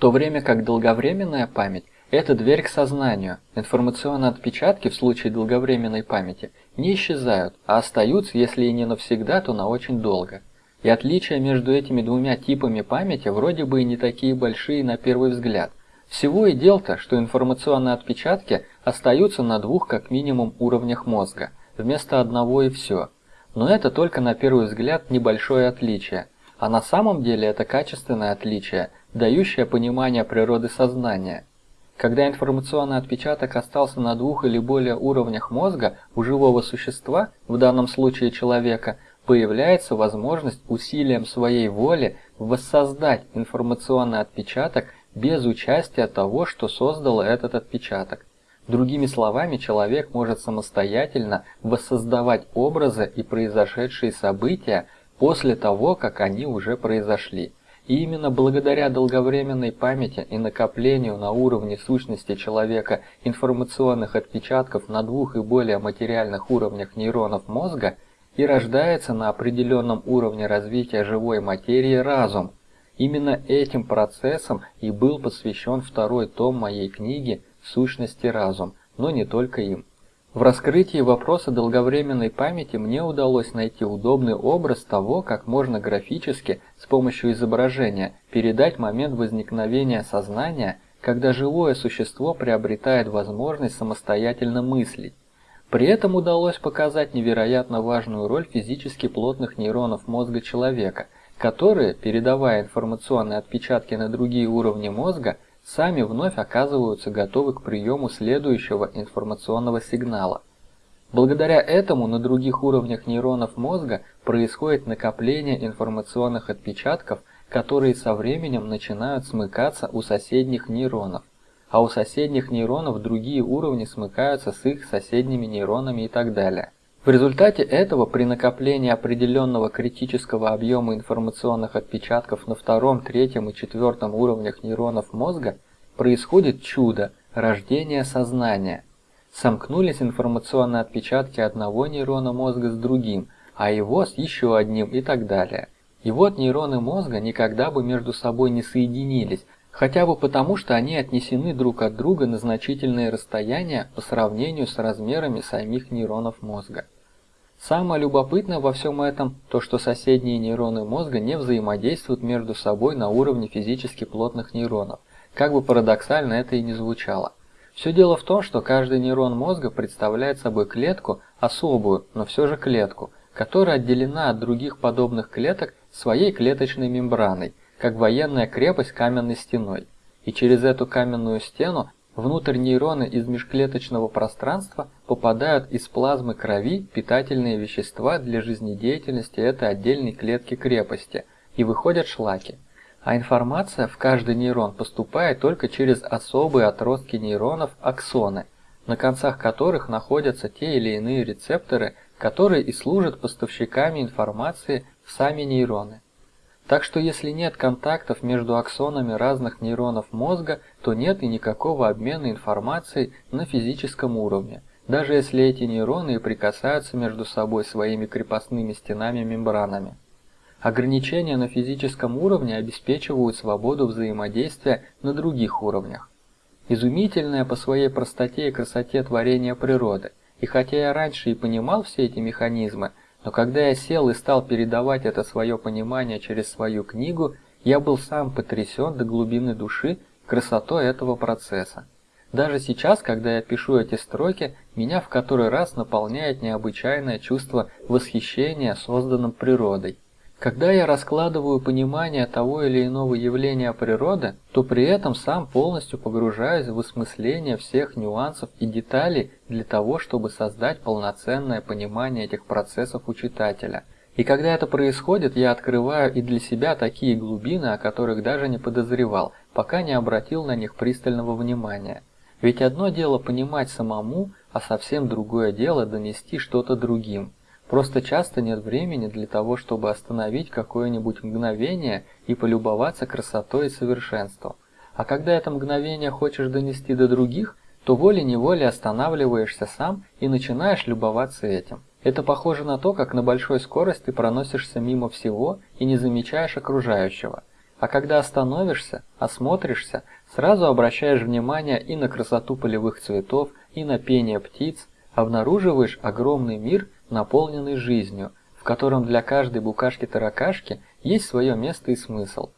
то время как долговременная память – это дверь к сознанию. Информационные отпечатки в случае долговременной памяти не исчезают, а остаются, если и не навсегда, то на очень долго. И отличия между этими двумя типами памяти вроде бы и не такие большие на первый взгляд. Всего и дел-то, что информационные отпечатки остаются на двух как минимум уровнях мозга, вместо одного и все. Но это только на первый взгляд небольшое отличие, а на самом деле это качественное отличие, дающее понимание природы сознания. Когда информационный отпечаток остался на двух или более уровнях мозга у живого существа, в данном случае человека, появляется возможность усилием своей воли воссоздать информационный отпечаток без участия того, что создало этот отпечаток. Другими словами, человек может самостоятельно воссоздавать образы и произошедшие события после того, как они уже произошли. И именно благодаря долговременной памяти и накоплению на уровне сущности человека информационных отпечатков на двух и более материальных уровнях нейронов мозга и рождается на определенном уровне развития живой материи разум. Именно этим процессом и был посвящен второй том моей книги «Сущности разум», но не только им. В раскрытии вопроса долговременной памяти мне удалось найти удобный образ того, как можно графически с помощью изображения передать момент возникновения сознания, когда живое существо приобретает возможность самостоятельно мыслить. При этом удалось показать невероятно важную роль физически плотных нейронов мозга человека, которые, передавая информационные отпечатки на другие уровни мозга, сами вновь оказываются готовы к приему следующего информационного сигнала. Благодаря этому на других уровнях нейронов мозга происходит накопление информационных отпечатков, которые со временем начинают смыкаться у соседних нейронов, а у соседних нейронов другие уровни смыкаются с их соседними нейронами и так далее. В результате этого при накоплении определенного критического объема информационных отпечатков на втором, третьем и четвертом уровнях нейронов мозга происходит чудо – рождение сознания. Сомкнулись информационные отпечатки одного нейрона мозга с другим, а его с еще одним и так далее. И вот нейроны мозга никогда бы между собой не соединились, хотя бы потому, что они отнесены друг от друга на значительные расстояния по сравнению с размерами самих нейронов мозга. Самое любопытное во всем этом то, что соседние нейроны мозга не взаимодействуют между собой на уровне физически плотных нейронов, как бы парадоксально это и не звучало. Все дело в том, что каждый нейрон мозга представляет собой клетку, особую, но все же клетку, которая отделена от других подобных клеток своей клеточной мембраной, как военная крепость каменной стеной. И через эту каменную стену внутрь нейроны из межклеточного пространства попадают из плазмы крови питательные вещества для жизнедеятельности этой отдельной клетки крепости и выходят шлаки. А информация в каждый нейрон поступает только через особые отростки нейронов аксоны, на концах которых находятся те или иные рецепторы, которые и служат поставщиками информации в сами нейроны. Так что если нет контактов между аксонами разных нейронов мозга, то нет и никакого обмена информацией на физическом уровне, даже если эти нейроны и прикасаются между собой своими крепостными стенами-мембранами. Ограничения на физическом уровне обеспечивают свободу взаимодействия на других уровнях. Изумительное по своей простоте и красоте творение природы. И хотя я раньше и понимал все эти механизмы, но когда я сел и стал передавать это свое понимание через свою книгу, я был сам потрясен до глубины души красотой этого процесса. Даже сейчас, когда я пишу эти строки, меня в который раз наполняет необычайное чувство восхищения созданным природой. Когда я раскладываю понимание того или иного явления природы, то при этом сам полностью погружаюсь в осмысление всех нюансов и деталей для того, чтобы создать полноценное понимание этих процессов у читателя. И когда это происходит, я открываю и для себя такие глубины, о которых даже не подозревал, пока не обратил на них пристального внимания. Ведь одно дело понимать самому, а совсем другое дело донести что-то другим. Просто часто нет времени для того, чтобы остановить какое-нибудь мгновение и полюбоваться красотой и совершенством. А когда это мгновение хочешь донести до других, то волей-неволей останавливаешься сам и начинаешь любоваться этим. Это похоже на то, как на большой скорости проносишься мимо всего и не замечаешь окружающего. А когда остановишься, осмотришься, сразу обращаешь внимание и на красоту полевых цветов, и на пение птиц, обнаруживаешь огромный мир, наполненный жизнью, в котором для каждой букашки-таракашки есть свое место и смысл.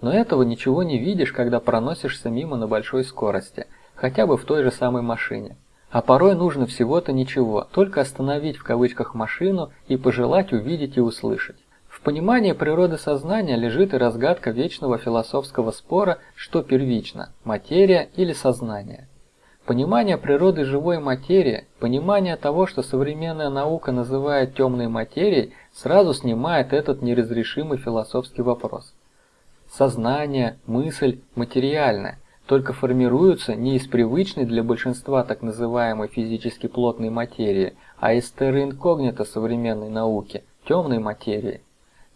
Но этого ничего не видишь, когда проносишься мимо на большой скорости, хотя бы в той же самой машине. А порой нужно всего-то ничего, только остановить в кавычках машину и пожелать увидеть и услышать. В понимании природы сознания лежит и разгадка вечного философского спора, что первично – материя или сознание. Понимание природы живой материи, понимание того, что современная наука называет темной материей, сразу снимает этот неразрешимый философский вопрос. Сознание, мысль материальная, только формируются не из привычной для большинства так называемой физически плотной материи, а из терра инкогнито современной науки, темной материи.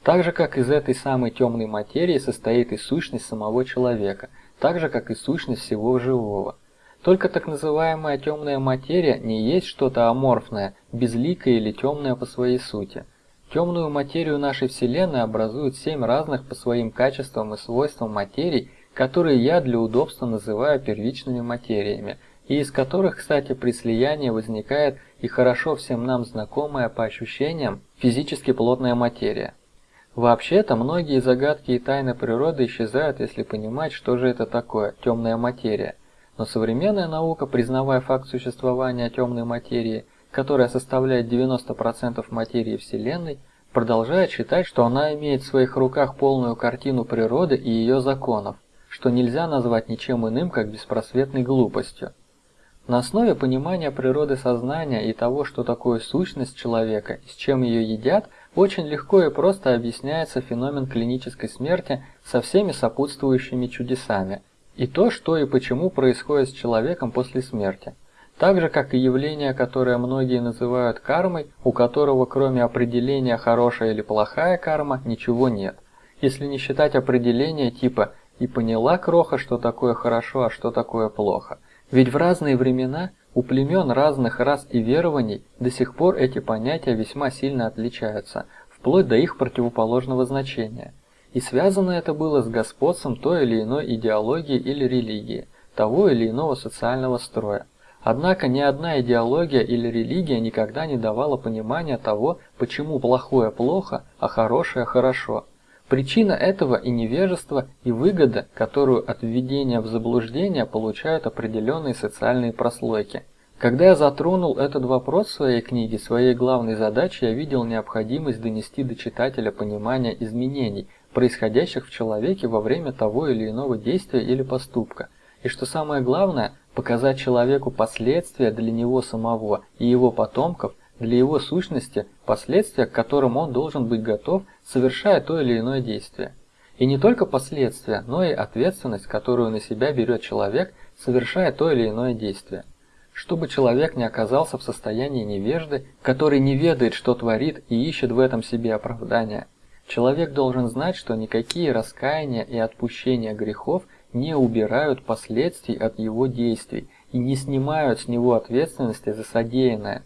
Так же, как из этой самой темной материи состоит и сущность самого человека, так же, как и сущность всего живого. Только так называемая темная материя не есть что-то аморфное, безликое или темное по своей сути. Темную материю нашей Вселенной образуют семь разных по своим качествам и свойствам материй, которые я для удобства называю первичными материями, и из которых, кстати, при слиянии возникает и хорошо всем нам знакомая по ощущениям физически плотная материя. Вообще-то многие загадки и тайны природы исчезают, если понимать, что же это такое темная материя – но современная наука, признавая факт существования темной материи, которая составляет 90% материи Вселенной, продолжает считать, что она имеет в своих руках полную картину природы и ее законов, что нельзя назвать ничем иным, как беспросветной глупостью. На основе понимания природы сознания и того, что такое сущность человека и с чем ее едят, очень легко и просто объясняется феномен клинической смерти со всеми сопутствующими чудесами – и то, что и почему происходит с человеком после смерти. Так же, как и явление, которое многие называют кармой, у которого кроме определения хорошая или плохая карма ничего нет. Если не считать определения типа «и поняла кроха, что такое хорошо, а что такое плохо». Ведь в разные времена у племен разных рас и верований до сих пор эти понятия весьма сильно отличаются, вплоть до их противоположного значения – и связано это было с господством той или иной идеологии или религии, того или иного социального строя. Однако ни одна идеология или религия никогда не давала понимания того, почему плохое плохо, а хорошее хорошо. Причина этого и невежество, и выгода, которую от введения в заблуждение получают определенные социальные прослойки. Когда я затронул этот вопрос в своей книге, своей главной задачей я видел необходимость донести до читателя понимание изменений, происходящих в человеке во время того или иного действия или поступка, и что самое главное, показать человеку последствия для него самого и его потомков, для его сущности, последствия, к которым он должен быть готов, совершая то или иное действие. И не только последствия, но и ответственность, которую на себя берет человек, совершая то или иное действие. Чтобы человек не оказался в состоянии невежды, который не ведает, что творит и ищет в этом себе оправдания, Человек должен знать, что никакие раскаяния и отпущения грехов не убирают последствий от его действий и не снимают с него ответственности за содеянное.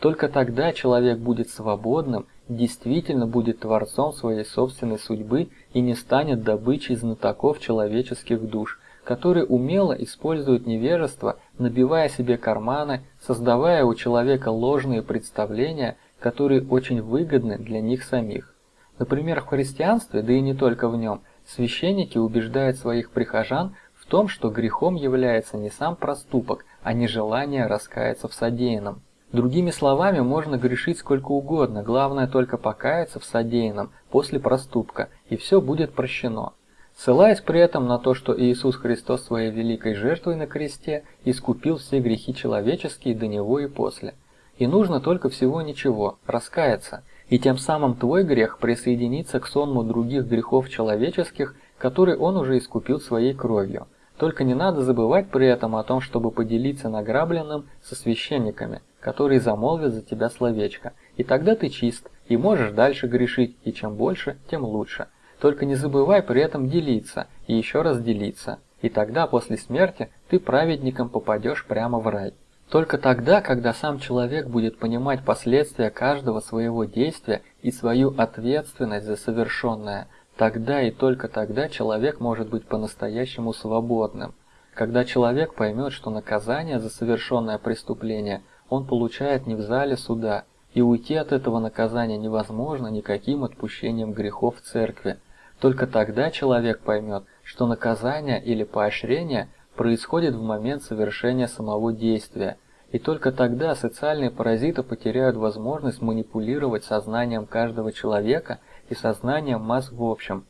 Только тогда человек будет свободным, действительно будет творцом своей собственной судьбы и не станет добычей знатоков человеческих душ, которые умело используют невежество, набивая себе карманы, создавая у человека ложные представления, которые очень выгодны для них самих. Например, в христианстве, да и не только в нем, священники убеждают своих прихожан в том, что грехом является не сам проступок, а не желание раскаяться в содеянном. Другими словами, можно грешить сколько угодно, главное только покаяться в содеянном после проступка, и все будет прощено. Ссылаясь при этом на то, что Иисус Христос своей великой жертвой на кресте искупил все грехи человеческие до Него и после. И нужно только всего ничего – раскаяться – и тем самым твой грех присоединится к сонму других грехов человеческих, которые он уже искупил своей кровью. Только не надо забывать при этом о том, чтобы поделиться награбленным со священниками, которые замолвят за тебя словечко. И тогда ты чист, и можешь дальше грешить, и чем больше, тем лучше. Только не забывай при этом делиться, и еще раз делиться. И тогда после смерти ты праведником попадешь прямо в рай. Только тогда, когда сам человек будет понимать последствия каждого своего действия и свою ответственность за совершенное, Тогда и только тогда человек может быть по-настоящему свободным. Когда человек поймет, что наказание за совершенное преступление он получает не в зале суда, и уйти от этого наказания невозможно никаким отпущением грехов в церкви, только тогда человек поймет, что наказание или поощрение происходит в момент совершения самого действия, и только тогда социальные паразиты потеряют возможность манипулировать сознанием каждого человека и сознанием масс в общем.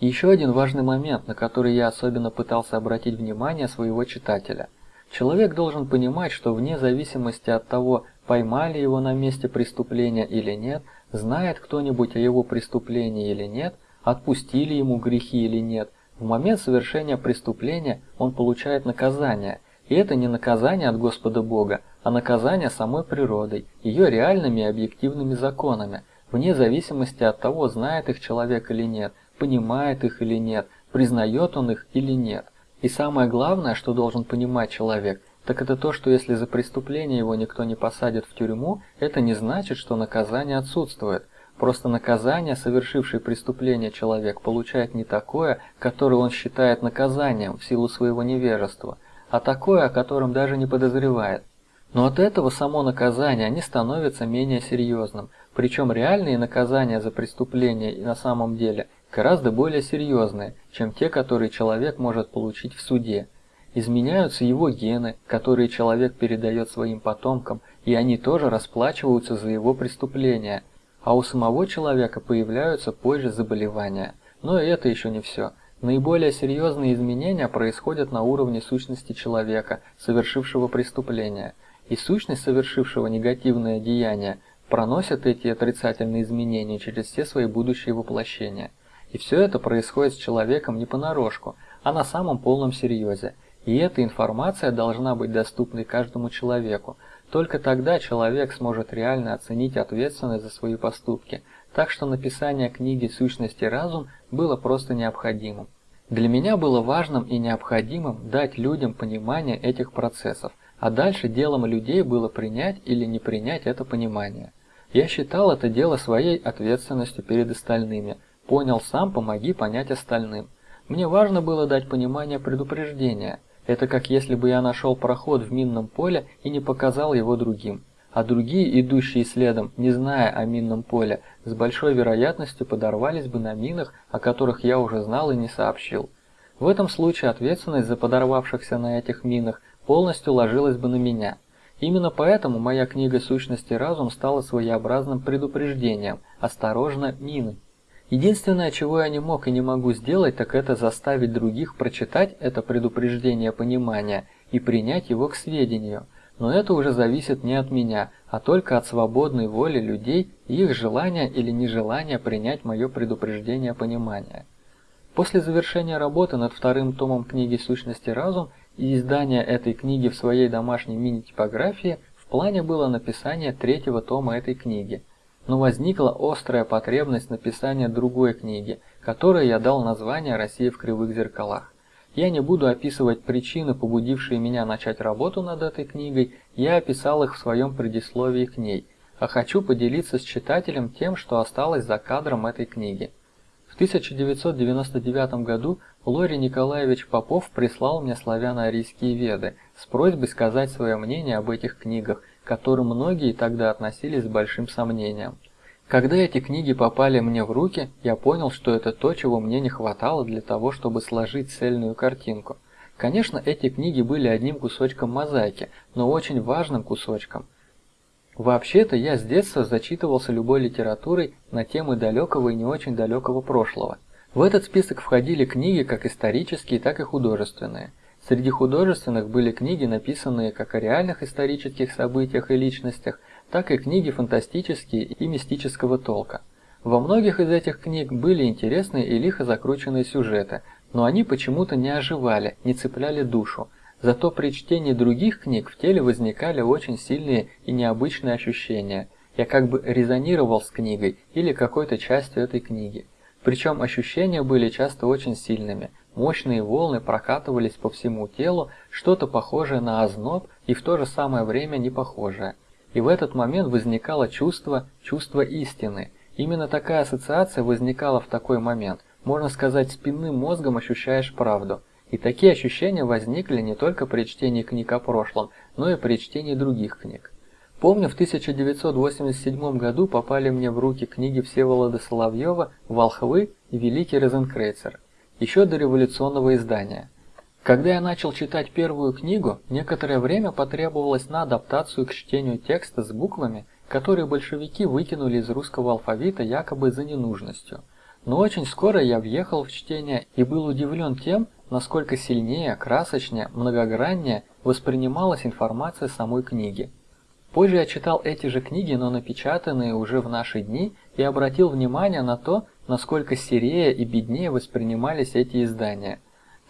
Еще один важный момент, на который я особенно пытался обратить внимание своего читателя. Человек должен понимать, что вне зависимости от того, поймали его на месте преступления или нет, знает кто-нибудь о его преступлении или нет, отпустили ему грехи или нет, в момент совершения преступления он получает наказание, и это не наказание от Господа Бога, а наказание самой природой, ее реальными и объективными законами, вне зависимости от того, знает их человек или нет, понимает их или нет, признает он их или нет. И самое главное, что должен понимать человек, так это то, что если за преступление его никто не посадит в тюрьму, это не значит, что наказание отсутствует. Просто наказание, совершивший преступление человек, получает не такое, которое он считает наказанием в силу своего невежества, а такое, о котором даже не подозревает. Но от этого само наказание не становится менее серьезным, причем реальные наказания за преступления на самом деле гораздо более серьезные, чем те, которые человек может получить в суде. Изменяются его гены, которые человек передает своим потомкам, и они тоже расплачиваются за его преступления – а у самого человека появляются позже заболевания. Но и это еще не все. Наиболее серьезные изменения происходят на уровне сущности человека, совершившего преступление. И сущность совершившего негативное деяние проносит эти отрицательные изменения через все свои будущие воплощения. И все это происходит с человеком не понарошку, а на самом полном серьезе. И эта информация должна быть доступной каждому человеку, только тогда человек сможет реально оценить ответственность за свои поступки, так что написание книги «Сущность и разум» было просто необходимым. Для меня было важным и необходимым дать людям понимание этих процессов, а дальше делом людей было принять или не принять это понимание. Я считал это дело своей ответственностью перед остальными. Понял сам, помоги понять остальным. Мне важно было дать понимание предупреждения – это как если бы я нашел проход в минном поле и не показал его другим. А другие, идущие следом, не зная о минном поле, с большой вероятностью подорвались бы на минах, о которых я уже знал и не сообщил. В этом случае ответственность за подорвавшихся на этих минах полностью ложилась бы на меня. Именно поэтому моя книга «Сущности разум» стала своеобразным предупреждением «Осторожно, мины». Единственное, чего я не мог и не могу сделать, так это заставить других прочитать это предупреждение понимания и принять его к сведению. Но это уже зависит не от меня, а только от свободной воли людей и их желания или нежелания принять мое предупреждение понимания. После завершения работы над вторым томом книги «Сущности разум» и издания этой книги в своей домашней мини-типографии в плане было написание третьего тома этой книги – но возникла острая потребность написания другой книги, которой я дал название «Россия в кривых зеркалах». Я не буду описывать причины, побудившие меня начать работу над этой книгой, я описал их в своем предисловии к ней, а хочу поделиться с читателем тем, что осталось за кадром этой книги. В 1999 году Лори Николаевич Попов прислал мне славяно-арийские веды с просьбой сказать свое мнение об этих книгах, к которым многие тогда относились с большим сомнением. Когда эти книги попали мне в руки, я понял, что это то, чего мне не хватало для того, чтобы сложить цельную картинку. Конечно, эти книги были одним кусочком мозаики, но очень важным кусочком. Вообще-то я с детства зачитывался любой литературой на темы далекого и не очень далекого прошлого. В этот список входили книги как исторические, так и художественные – Среди художественных были книги, написанные как о реальных исторических событиях и личностях, так и книги фантастические и мистического толка. Во многих из этих книг были интересные и лихо закрученные сюжеты, но они почему-то не оживали, не цепляли душу. Зато при чтении других книг в теле возникали очень сильные и необычные ощущения. Я как бы резонировал с книгой или какой-то частью этой книги. Причем ощущения были часто очень сильными – Мощные волны прокатывались по всему телу, что-то похожее на озноб и в то же самое время не похожее. И в этот момент возникало чувство, чувство истины. Именно такая ассоциация возникала в такой момент. можно сказать, спинным мозгом ощущаешь правду. И такие ощущения возникли не только при чтении книг о прошлом, но и при чтении других книг. Помню, в 1987 году попали мне в руки книги Всеволода Соловьева «Волхвы» и «Великий Розенкрейцер», еще до революционного издания. Когда я начал читать первую книгу, некоторое время потребовалось на адаптацию к чтению текста с буквами, которые большевики выкинули из русского алфавита якобы за ненужностью. Но очень скоро я въехал в чтение и был удивлен тем, насколько сильнее, красочнее, многограннее воспринималась информация самой книги. Позже я читал эти же книги, но напечатанные уже в наши дни, и обратил внимание на то, насколько серее и беднее воспринимались эти издания.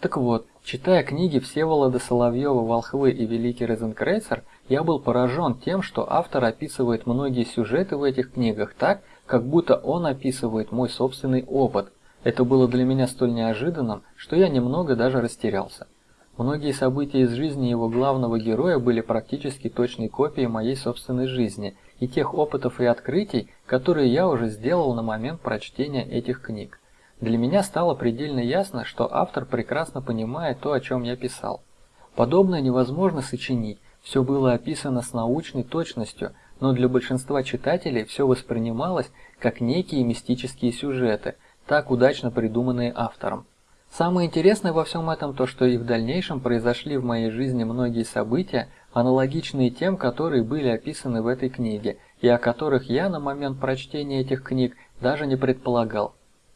Так вот, читая книги Всеволода Соловьева «Волхвы» и «Великий Розенкрейцер», я был поражен тем, что автор описывает многие сюжеты в этих книгах так, как будто он описывает мой собственный опыт. Это было для меня столь неожиданным, что я немного даже растерялся. Многие события из жизни его главного героя были практически точной копией моей собственной жизни и тех опытов и открытий, которые я уже сделал на момент прочтения этих книг. Для меня стало предельно ясно, что автор прекрасно понимает то, о чем я писал. Подобное невозможно сочинить, все было описано с научной точностью, но для большинства читателей все воспринималось как некие мистические сюжеты, так удачно придуманные автором. Самое интересное во всем этом то, что и в дальнейшем произошли в моей жизни многие события, аналогичные тем, которые были описаны в этой книге, и о которых я на момент прочтения этих книг даже не предполагал.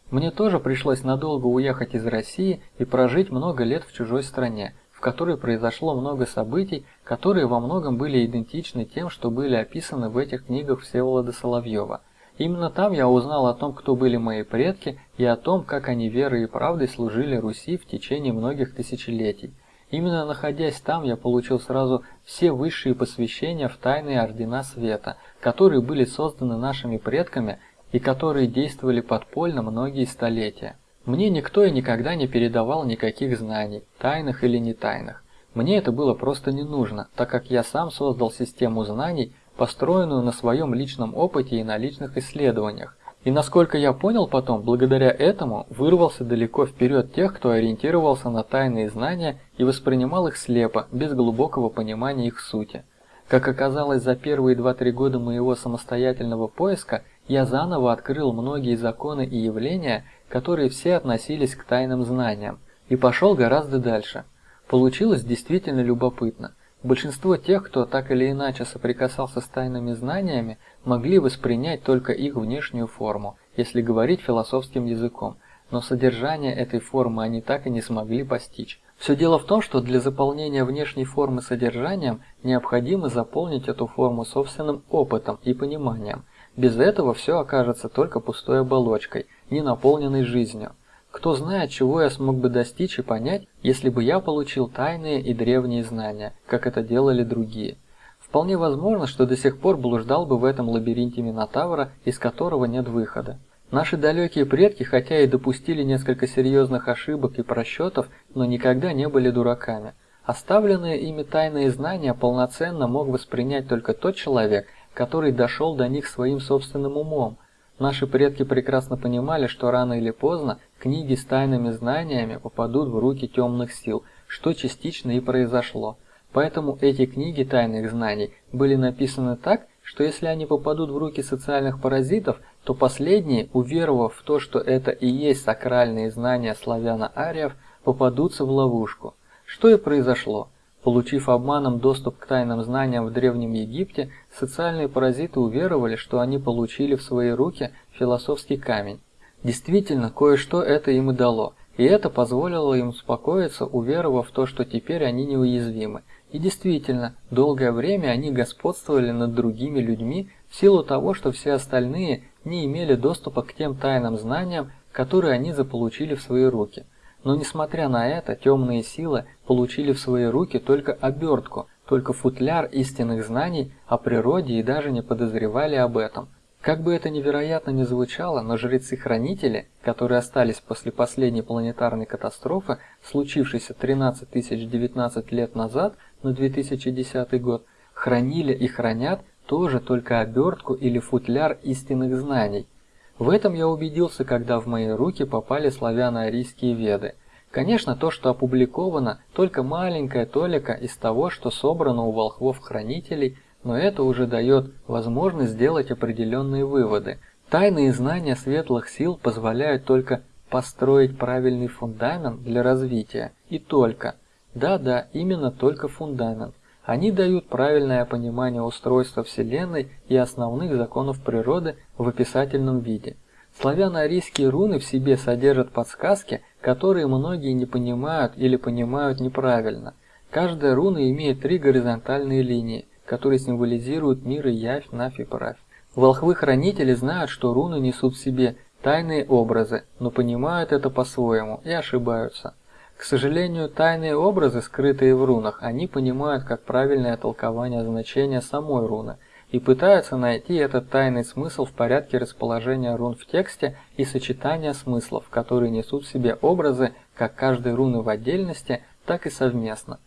Мне тоже пришлось надолго уехать из России и прожить много лет в чужой стране, в которой произошло много событий, которые во многом были идентичны тем, что были описаны в этих книгах Всеволода Соловьева. Именно там я узнал о том, кто были мои предки, и о том, как они верой и правдой служили Руси в течение многих тысячелетий. Именно находясь там, я получил сразу все высшие посвящения в тайные ордена света, которые были созданы нашими предками и которые действовали подпольно многие столетия. Мне никто и никогда не передавал никаких знаний, тайных или не тайных. Мне это было просто не нужно, так как я сам создал систему знаний, построенную на своем личном опыте и на личных исследованиях. И насколько я понял потом, благодаря этому вырвался далеко вперед тех, кто ориентировался на тайные знания и воспринимал их слепо, без глубокого понимания их сути. Как оказалось, за первые 2-3 года моего самостоятельного поиска я заново открыл многие законы и явления, которые все относились к тайным знаниям, и пошел гораздо дальше. Получилось действительно любопытно. Большинство тех, кто так или иначе соприкасался с тайными знаниями, могли воспринять только их внешнюю форму, если говорить философским языком, но содержание этой формы они так и не смогли постичь. Все дело в том, что для заполнения внешней формы содержанием необходимо заполнить эту форму собственным опытом и пониманием. Без этого все окажется только пустой оболочкой, не наполненной жизнью. Кто знает, чего я смог бы достичь и понять, если бы я получил тайные и древние знания, как это делали другие. Вполне возможно, что до сих пор блуждал бы в этом лабиринте Минотавра, из которого нет выхода. Наши далекие предки, хотя и допустили несколько серьезных ошибок и просчетов, но никогда не были дураками. Оставленные ими тайные знания полноценно мог воспринять только тот человек, который дошел до них своим собственным умом, Наши предки прекрасно понимали, что рано или поздно книги с тайными знаниями попадут в руки темных сил, что частично и произошло. Поэтому эти книги тайных знаний были написаны так, что если они попадут в руки социальных паразитов, то последние, уверовав в то, что это и есть сакральные знания славяно-ариев, попадутся в ловушку. Что и произошло. Получив обманом доступ к тайным знаниям в Древнем Египте, социальные паразиты уверовали, что они получили в свои руки философский камень. Действительно, кое-что это им и дало, и это позволило им успокоиться, уверовав в то, что теперь они неуязвимы. И действительно, долгое время они господствовали над другими людьми в силу того, что все остальные не имели доступа к тем тайным знаниям, которые они заполучили в свои руки – но несмотря на это, темные силы получили в свои руки только обертку, только футляр истинных знаний о природе и даже не подозревали об этом. Как бы это невероятно ни звучало, но жрецы-хранители, которые остались после последней планетарной катастрофы, случившейся 13 019 лет назад, на 2010 год, хранили и хранят тоже только обертку или футляр истинных знаний. В этом я убедился, когда в мои руки попали славяно-арийские веды. Конечно, то, что опубликовано, только маленькая толика из того, что собрано у волхвов-хранителей, но это уже дает возможность сделать определенные выводы. Тайные знания светлых сил позволяют только построить правильный фундамент для развития, и только. Да-да, именно только фундамент. Они дают правильное понимание устройства Вселенной и основных законов природы в описательном виде. Славяно-арийские руны в себе содержат подсказки, которые многие не понимают или понимают неправильно. Каждая руна имеет три горизонтальные линии, которые символизируют мир и явь, нафь и правь. Волхвы-хранители знают, что руны несут в себе тайные образы, но понимают это по-своему и ошибаются. К сожалению, тайные образы, скрытые в рунах, они понимают как правильное толкование значения самой руны и пытаются найти этот тайный смысл в порядке расположения рун в тексте и сочетания смыслов, которые несут в себе образы как каждой руны в отдельности, так и совместно.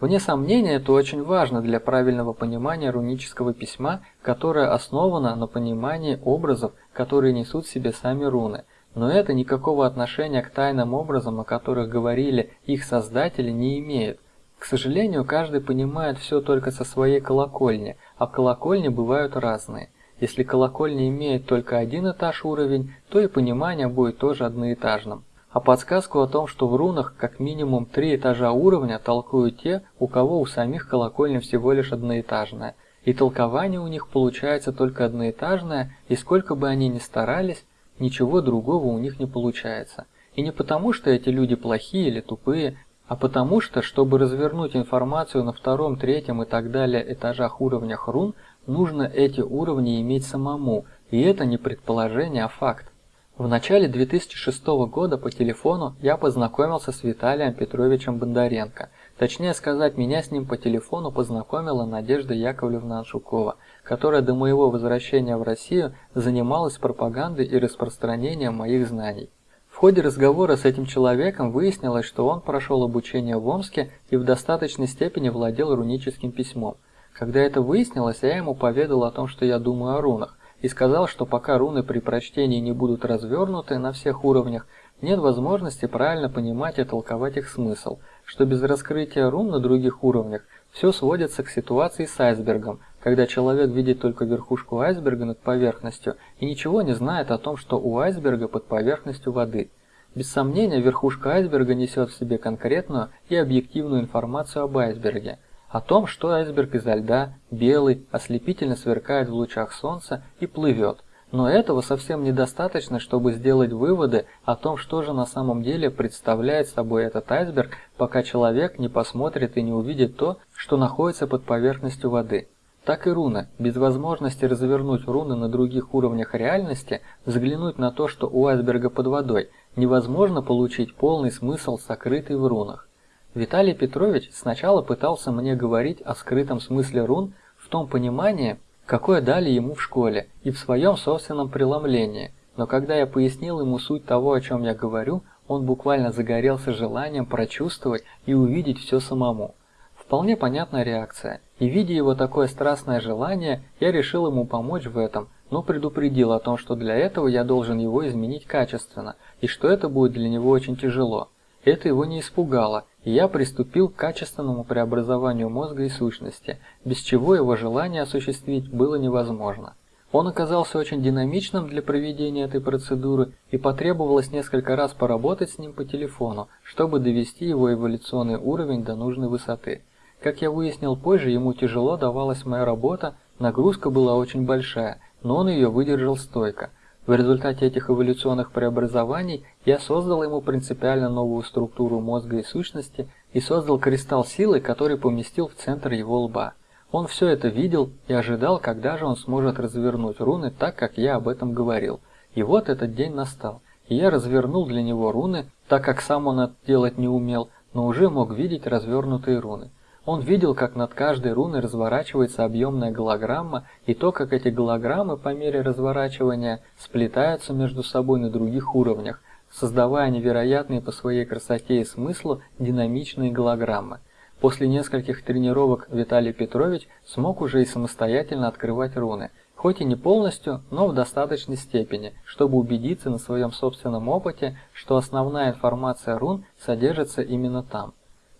Вне сомнения, это очень важно для правильного понимания рунического письма, которое основано на понимании образов, которые несут в себе сами руны – но это никакого отношения к тайным образам, о которых говорили их создатели, не имеет. Сожалению, каждый понимает все только со своей колокольни, а колокольни бывают разные. Если колокольня имеет только один этаж уровень, то и понимание будет тоже одноэтажным. А подсказку о том, что в рунах как минимум три этажа уровня толкуют те, у кого у самих колокольня всего лишь одноэтажная. И толкование у них получается только одноэтажное, и сколько бы они ни старались, Ничего другого у них не получается. И не потому, что эти люди плохие или тупые, а потому что, чтобы развернуть информацию на втором, третьем и так далее этажах уровнях рун, нужно эти уровни иметь самому, и это не предположение, а факт. В начале 2006 года по телефону я познакомился с Виталием Петровичем Бондаренко. Точнее сказать, меня с ним по телефону познакомила Надежда Яковлевна Аншукова, которая до моего возвращения в Россию занималась пропагандой и распространением моих знаний. В ходе разговора с этим человеком выяснилось, что он прошел обучение в Омске и в достаточной степени владел руническим письмом. Когда это выяснилось, я ему поведал о том, что я думаю о рунах, и сказал, что пока руны при прочтении не будут развернуты на всех уровнях, нет возможности правильно понимать и толковать их смысл, что без раскрытия рун на других уровнях все сводится к ситуации с айсбергом, когда человек видит только верхушку айсберга над поверхностью и ничего не знает о том, что у айсберга под поверхностью воды. Без сомнения, верхушка айсберга несет в себе конкретную и объективную информацию об айсберге, о том, что айсберг изо льда, белый, ослепительно сверкает в лучах солнца и плывет. Но этого совсем недостаточно, чтобы сделать выводы о том, что же на самом деле представляет собой этот айсберг, пока человек не посмотрит и не увидит то, что находится под поверхностью воды. Так и руны. Без возможности развернуть руны на других уровнях реальности, взглянуть на то, что у айсберга под водой, невозможно получить полный смысл, сокрытый в рунах. Виталий Петрович сначала пытался мне говорить о скрытом смысле рун в том понимании, какое дали ему в школе, и в своем собственном преломлении, но когда я пояснил ему суть того, о чем я говорю, он буквально загорелся желанием прочувствовать и увидеть все самому. Вполне понятная реакция, и видя его такое страстное желание, я решил ему помочь в этом, но предупредил о том, что для этого я должен его изменить качественно, и что это будет для него очень тяжело. Это его не испугало, и я приступил к качественному преобразованию мозга и сущности, без чего его желание осуществить было невозможно. Он оказался очень динамичным для проведения этой процедуры, и потребовалось несколько раз поработать с ним по телефону, чтобы довести его эволюционный уровень до нужной высоты. Как я выяснил позже, ему тяжело давалась моя работа, нагрузка была очень большая, но он ее выдержал стойко. В результате этих эволюционных преобразований я создал ему принципиально новую структуру мозга и сущности и создал кристалл силы, который поместил в центр его лба. Он все это видел и ожидал, когда же он сможет развернуть руны так, как я об этом говорил. И вот этот день настал, и я развернул для него руны, так как сам он это делать не умел, но уже мог видеть развернутые руны. Он видел, как над каждой руной разворачивается объемная голограмма, и то, как эти голограммы по мере разворачивания сплетаются между собой на других уровнях, создавая невероятные по своей красоте и смыслу динамичные голограммы. После нескольких тренировок Виталий Петрович смог уже и самостоятельно открывать руны, хоть и не полностью, но в достаточной степени, чтобы убедиться на своем собственном опыте, что основная информация рун содержится именно там.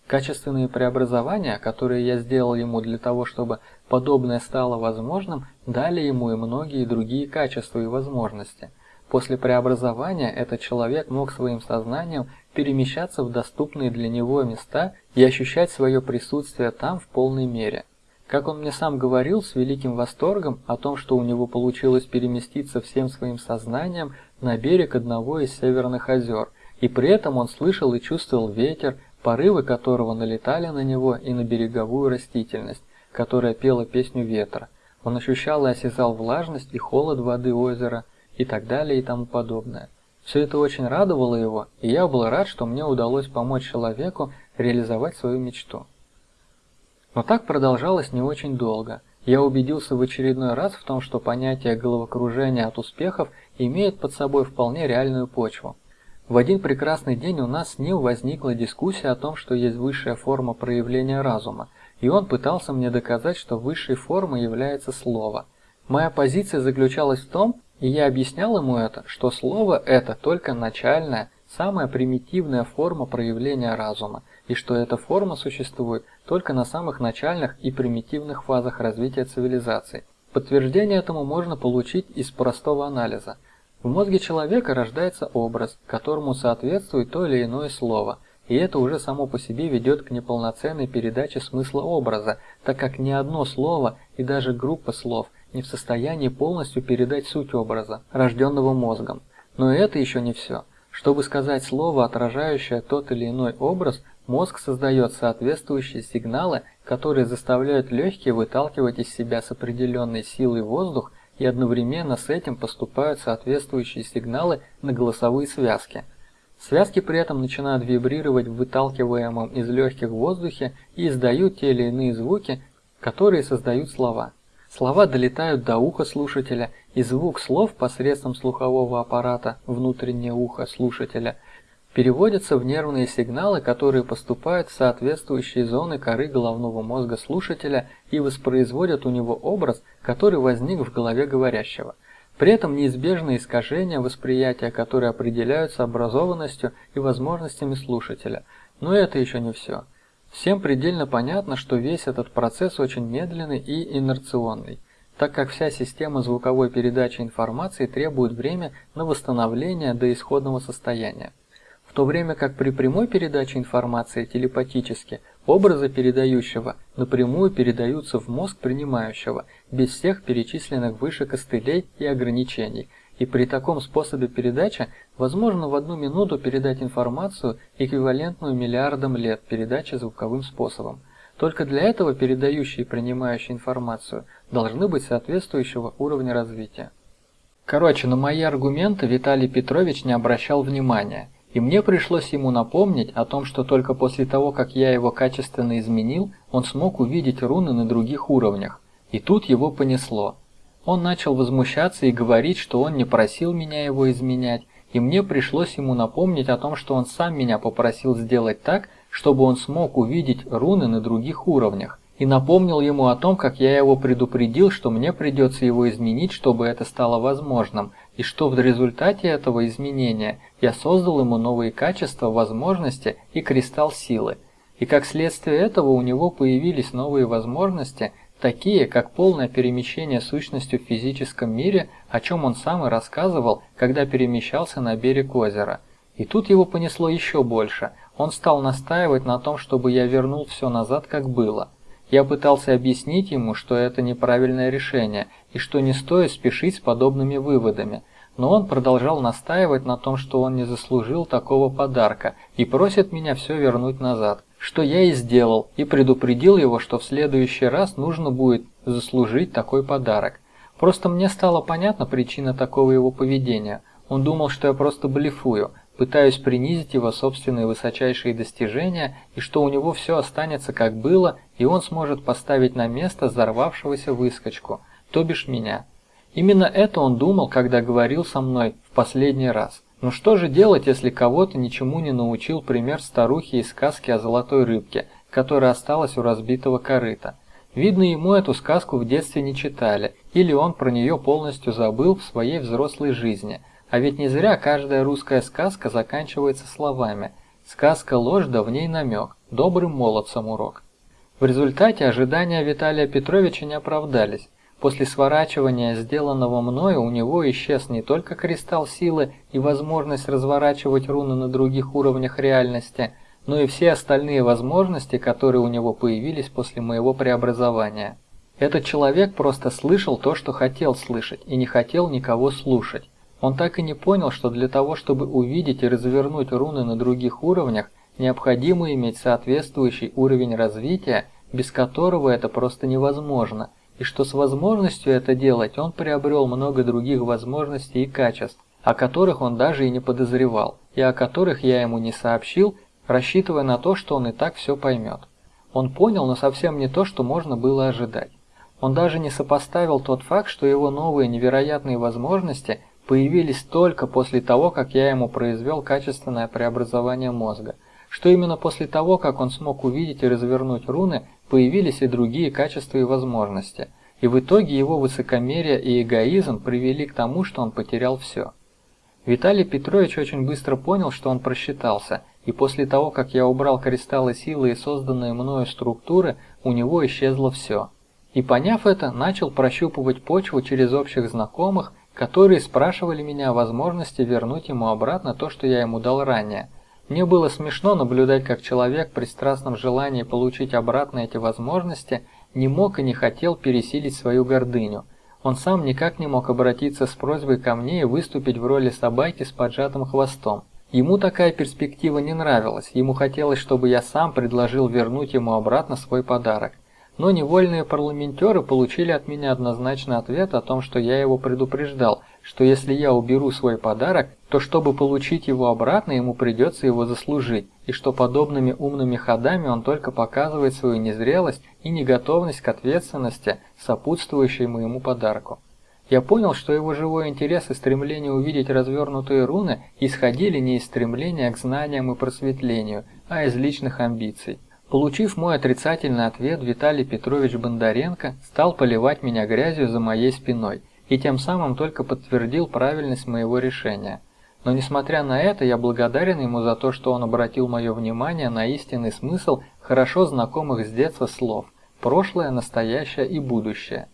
Качественные преобразования, которые я сделал ему для того, чтобы подобное стало возможным, дали ему и многие другие качества и возможности. После преобразования этот человек мог своим сознанием перемещаться в доступные для него места и ощущать свое присутствие там в полной мере. Как он мне сам говорил с великим восторгом о том, что у него получилось переместиться всем своим сознанием на берег одного из северных озер, и при этом он слышал и чувствовал ветер, порывы которого налетали на него и на береговую растительность, которая пела песню ветра. Он ощущал и осязал влажность и холод воды озера и так далее и тому подобное. Все это очень радовало его, и я был рад, что мне удалось помочь человеку реализовать свою мечту. Но так продолжалось не очень долго. Я убедился в очередной раз в том, что понятие головокружения от успехов имеет под собой вполне реальную почву. В один прекрасный день у нас с ним возникла дискуссия о том, что есть высшая форма проявления разума, и он пытался мне доказать, что высшей формой является слово. Моя позиция заключалась в том, и я объяснял ему это, что слово это только начальная, самая примитивная форма проявления разума, и что эта форма существует только на самых начальных и примитивных фазах развития цивилизации. Подтверждение этому можно получить из простого анализа. В мозге человека рождается образ, которому соответствует то или иное слово, и это уже само по себе ведет к неполноценной передаче смысла образа, так как ни одно слово и даже группа слов не в состоянии полностью передать суть образа, рожденного мозгом. Но это еще не все. Чтобы сказать слово, отражающее тот или иной образ, Мозг создает соответствующие сигналы, которые заставляют легкие выталкивать из себя с определенной силой воздух и одновременно с этим поступают соответствующие сигналы на голосовые связки. Связки при этом начинают вибрировать в выталкиваемом из легких воздухе и издают те или иные звуки, которые создают слова. Слова долетают до уха слушателя, и звук слов посредством слухового аппарата внутреннее ухо слушателя – переводятся в нервные сигналы, которые поступают в соответствующие зоны коры головного мозга слушателя и воспроизводят у него образ, который возник в голове говорящего. При этом неизбежны искажения восприятия, которые определяются образованностью и возможностями слушателя. Но это еще не все. Всем предельно понятно, что весь этот процесс очень медленный и инерционный, так как вся система звуковой передачи информации требует время на восстановление до исходного состояния то время как при прямой передаче информации телепатически образы передающего напрямую передаются в мозг принимающего, без всех перечисленных выше костылей и ограничений. И при таком способе передачи возможно в одну минуту передать информацию, эквивалентную миллиардам лет передачи звуковым способом. Только для этого передающие и принимающие информацию должны быть соответствующего уровня развития. Короче, на мои аргументы Виталий Петрович не обращал внимания – и мне пришлось ему напомнить о том, что только после того, как я его качественно изменил, он смог увидеть руны на других уровнях. И тут его понесло. Он начал возмущаться и говорить, что он не просил меня его изменять, и мне пришлось ему напомнить о том, что он сам меня попросил сделать так, чтобы он смог увидеть руны на других уровнях и напомнил ему о том, как я его предупредил, что мне придется его изменить, чтобы это стало возможным, и что в результате этого изменения я создал ему новые качества, возможности и кристалл силы. И как следствие этого у него появились новые возможности, такие как полное перемещение сущностью в физическом мире, о чем он сам и рассказывал, когда перемещался на берег озера. И тут его понесло еще больше. Он стал настаивать на том, чтобы я вернул все назад, как было. Я пытался объяснить ему, что это неправильное решение и что не стоит спешить с подобными выводами, но он продолжал настаивать на том, что он не заслужил такого подарка и просит меня все вернуть назад, что я и сделал, и предупредил его, что в следующий раз нужно будет заслужить такой подарок. Просто мне стала понятна причина такого его поведения. Он думал, что я просто блефую, пытаюсь принизить его собственные высочайшие достижения и что у него все останется как было, и он сможет поставить на место взорвавшегося выскочку, то бишь меня. Именно это он думал, когда говорил со мной в последний раз. Но что же делать, если кого-то ничему не научил пример старухи из сказки о золотой рыбке, которая осталась у разбитого корыта? Видно, ему эту сказку в детстве не читали, или он про нее полностью забыл в своей взрослой жизни. А ведь не зря каждая русская сказка заканчивается словами «Сказка ложь, да в ней намек, добрым молодцам урок». В результате ожидания Виталия Петровича не оправдались. После сворачивания сделанного мною у него исчез не только кристалл силы и возможность разворачивать руны на других уровнях реальности – но и все остальные возможности, которые у него появились после моего преобразования. Этот человек просто слышал то, что хотел слышать, и не хотел никого слушать. Он так и не понял, что для того, чтобы увидеть и развернуть руны на других уровнях, необходимо иметь соответствующий уровень развития, без которого это просто невозможно, и что с возможностью это делать он приобрел много других возможностей и качеств, о которых он даже и не подозревал, и о которых я ему не сообщил, рассчитывая на то, что он и так все поймет. Он понял, но совсем не то, что можно было ожидать. Он даже не сопоставил тот факт, что его новые невероятные возможности появились только после того, как я ему произвел качественное преобразование мозга, что именно после того, как он смог увидеть и развернуть руны, появились и другие качества и возможности, и в итоге его высокомерие и эгоизм привели к тому, что он потерял все. Виталий Петрович очень быстро понял, что он просчитался – и после того, как я убрал кристаллы силы и созданные мною структуры, у него исчезло все. И поняв это, начал прощупывать почву через общих знакомых, которые спрашивали меня о возможности вернуть ему обратно то, что я ему дал ранее. Мне было смешно наблюдать, как человек при страстном желании получить обратно эти возможности не мог и не хотел пересилить свою гордыню. Он сам никак не мог обратиться с просьбой ко мне и выступить в роли собаки с поджатым хвостом. Ему такая перспектива не нравилась, ему хотелось, чтобы я сам предложил вернуть ему обратно свой подарок. Но невольные парламентеры получили от меня однозначный ответ о том, что я его предупреждал, что если я уберу свой подарок, то чтобы получить его обратно, ему придется его заслужить, и что подобными умными ходами он только показывает свою незрелость и неготовность к ответственности, сопутствующей моему подарку. Я понял, что его живой интерес и стремление увидеть развернутые руны исходили не из стремления к знаниям и просветлению, а из личных амбиций. Получив мой отрицательный ответ, Виталий Петрович Бондаренко стал поливать меня грязью за моей спиной и тем самым только подтвердил правильность моего решения. Но несмотря на это, я благодарен ему за то, что он обратил мое внимание на истинный смысл хорошо знакомых с детства слов «прошлое, настоящее и будущее».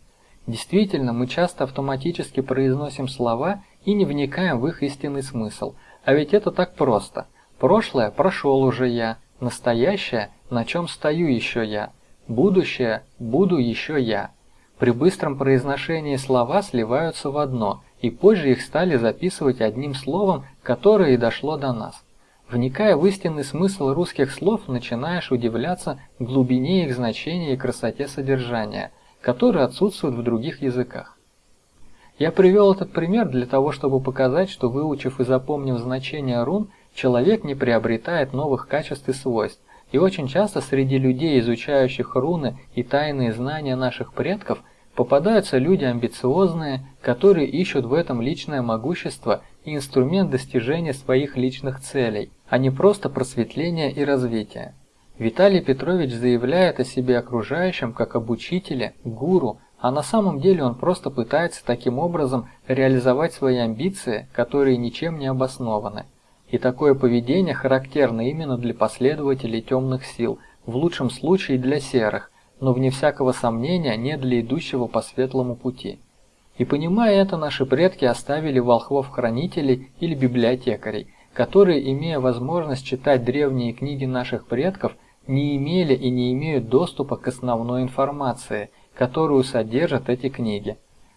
Действительно, мы часто автоматически произносим слова и не вникаем в их истинный смысл. А ведь это так просто. Прошлое прошел уже я, настоящее на чем стою еще я, будущее буду еще я. При быстром произношении слова сливаются в одно, и позже их стали записывать одним словом, которое и дошло до нас. Вникая в истинный смысл русских слов, начинаешь удивляться глубине их значения и красоте содержания – которые отсутствуют в других языках. Я привел этот пример для того, чтобы показать, что выучив и запомнив значение рун, человек не приобретает новых качеств и свойств, и очень часто среди людей, изучающих руны и тайные знания наших предков, попадаются люди амбициозные, которые ищут в этом личное могущество и инструмент достижения своих личных целей, а не просто просветления и развития. Виталий Петрович заявляет о себе окружающим как об учителе, гуру, а на самом деле он просто пытается таким образом реализовать свои амбиции, которые ничем не обоснованы. И такое поведение характерно именно для последователей темных сил, в лучшем случае для серых, но вне всякого сомнения не для идущего по светлому пути. И понимая это, наши предки оставили волхвов-хранителей или библиотекарей, которые, имея возможность читать древние книги наших предков, не имели и не имеют доступа к основной информации, которую содержат эти книги.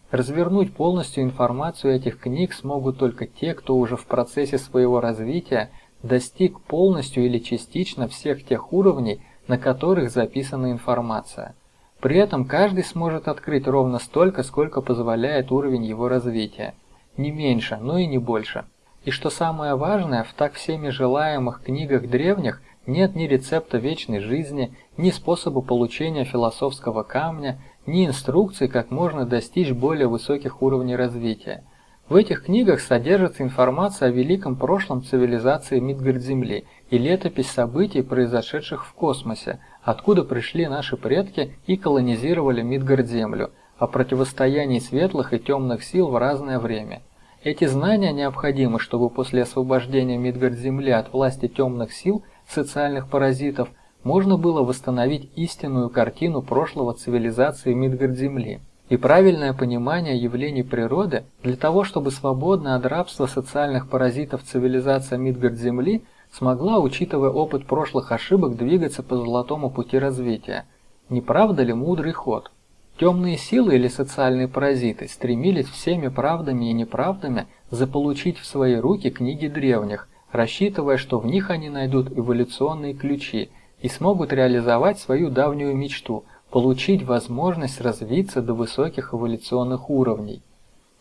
Развернуть полностью информацию этих книг смогут только те, кто уже в процессе своего развития достиг полностью или частично всех тех уровней, на которых записана информация. При этом каждый сможет открыть ровно столько, сколько позволяет уровень его развития. Не меньше, но и не больше. И что самое важное, в так всеми желаемых книгах древних нет ни рецепта вечной жизни, ни способа получения философского камня, ни инструкций, как можно достичь более высоких уровней развития. В этих книгах содержится информация о великом прошлом цивилизации Мидгард-Земли и летопись событий, произошедших в космосе, откуда пришли наши предки и колонизировали Мидгард-Землю, о противостоянии светлых и темных сил в разное время. Эти знания необходимы, чтобы после освобождения Мидгард-Земли от власти темных сил, социальных паразитов, можно было восстановить истинную картину прошлого цивилизации Мидгард-Земли и правильное понимание явлений природы для того, чтобы свободно от рабства социальных паразитов цивилизация Мидгард-Земли смогла, учитывая опыт прошлых ошибок, двигаться по золотому пути развития. Не правда ли мудрый ход? Темные силы или социальные паразиты стремились всеми правдами и неправдами заполучить в свои руки книги древних, рассчитывая, что в них они найдут эволюционные ключи и смогут реализовать свою давнюю мечту – получить возможность развиться до высоких эволюционных уровней.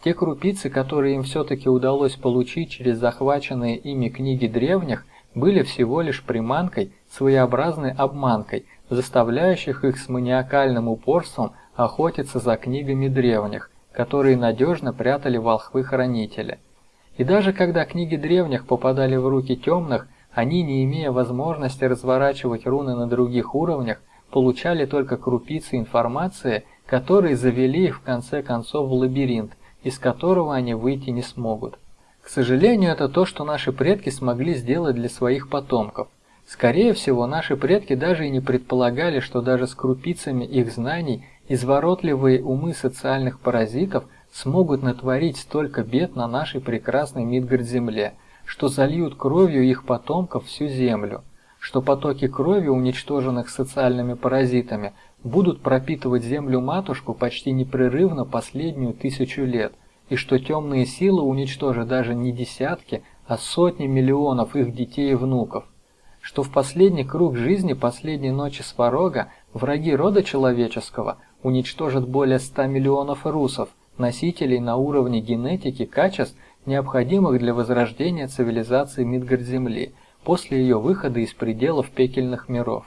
Те крупицы, которые им все-таки удалось получить через захваченные ими книги древних, были всего лишь приманкой, своеобразной обманкой, заставляющих их с маниакальным упорством охотиться за книгами древних, которые надежно прятали волхвы-хранители. И даже когда книги древних попадали в руки темных, они, не имея возможности разворачивать руны на других уровнях, получали только крупицы информации, которые завели их в конце концов в лабиринт, из которого они выйти не смогут. К сожалению, это то, что наши предки смогли сделать для своих потомков. Скорее всего, наши предки даже и не предполагали, что даже с крупицами их знаний изворотливые умы социальных паразитов смогут натворить столько бед на нашей прекрасной Мидгард-земле, что зальют кровью их потомков всю землю что потоки крови, уничтоженных социальными паразитами, будут пропитывать землю-матушку почти непрерывно последнюю тысячу лет, и что темные силы уничтожат даже не десятки, а сотни миллионов их детей и внуков, что в последний круг жизни последней ночи Сварога враги рода человеческого уничтожат более 100 миллионов русов, носителей на уровне генетики качеств, необходимых для возрождения цивилизации Мидгард-Земли – после ее выхода из пределов пекельных миров.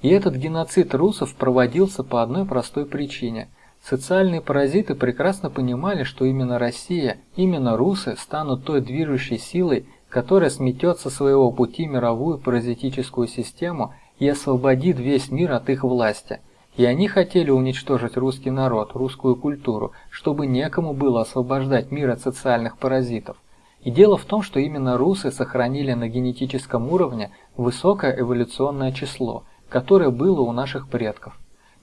И этот геноцид русов проводился по одной простой причине. Социальные паразиты прекрасно понимали, что именно Россия, именно русы станут той движущей силой, которая сметет со своего пути мировую паразитическую систему и освободит весь мир от их власти. И они хотели уничтожить русский народ, русскую культуру, чтобы некому было освобождать мир от социальных паразитов. И дело в том, что именно русы сохранили на генетическом уровне высокое эволюционное число, которое было у наших предков.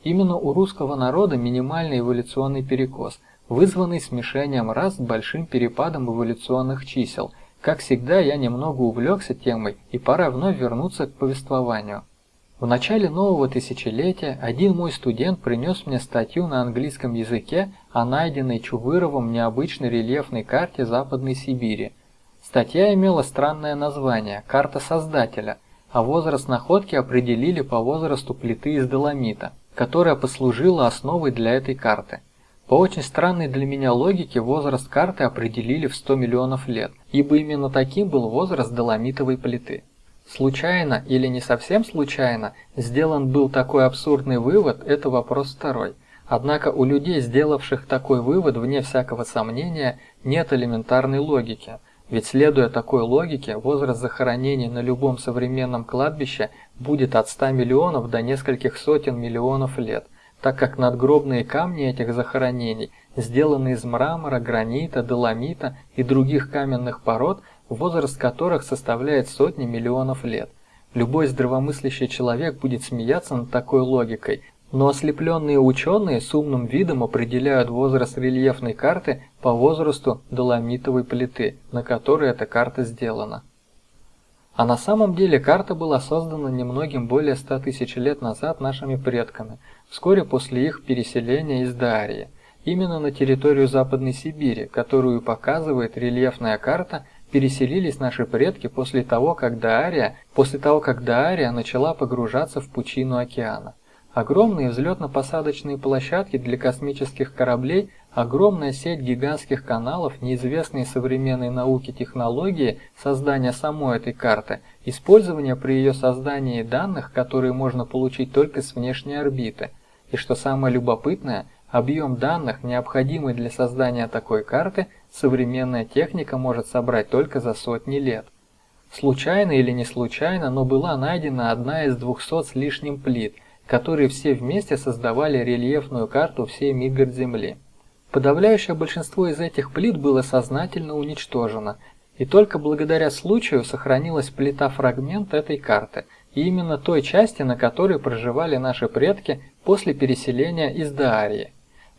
Именно у русского народа минимальный эволюционный перекос, вызванный смешением рас с большим перепадом эволюционных чисел. Как всегда, я немного увлекся темой, и пора вновь вернуться к повествованию. В начале нового тысячелетия один мой студент принес мне статью на английском языке о найденной Чувыровым необычной рельефной карте Западной Сибири. Статья имела странное название «Карта Создателя», а возраст находки определили по возрасту плиты из доломита, которая послужила основой для этой карты. По очень странной для меня логике возраст карты определили в 100 миллионов лет, ибо именно таким был возраст доломитовой плиты. Случайно или не совсем случайно сделан был такой абсурдный вывод – это вопрос второй. Однако у людей, сделавших такой вывод, вне всякого сомнения, нет элементарной логики. Ведь следуя такой логике, возраст захоронений на любом современном кладбище будет от 100 миллионов до нескольких сотен миллионов лет, так как надгробные камни этих захоронений сделаны из мрамора, гранита, доломита и других каменных пород – возраст которых составляет сотни миллионов лет. Любой здравомыслящий человек будет смеяться над такой логикой, но ослепленные ученые с умным видом определяют возраст рельефной карты по возрасту доломитовой плиты, на которой эта карта сделана. А на самом деле карта была создана немногим более 100 тысяч лет назад нашими предками, вскоре после их переселения из Дарии, именно на территорию Западной Сибири, которую показывает рельефная карта переселились наши предки после того, как Даария, после того, как Даария начала погружаться в пучину океана. Огромные взлетно-посадочные площадки для космических кораблей, огромная сеть гигантских каналов, неизвестные современной науке технологии создания самой этой карты, использование при ее создании данных, которые можно получить только с внешней орбиты. И что самое любопытное, объем данных, необходимый для создания такой карты, современная техника может собрать только за сотни лет. Случайно или не случайно, но была найдена одна из 200 с лишним плит, которые все вместе создавали рельефную карту всей Мидгард-Земли. Подавляющее большинство из этих плит было сознательно уничтожено, и только благодаря случаю сохранилась плита-фрагмент этой карты, и именно той части, на которой проживали наши предки после переселения из Даарии.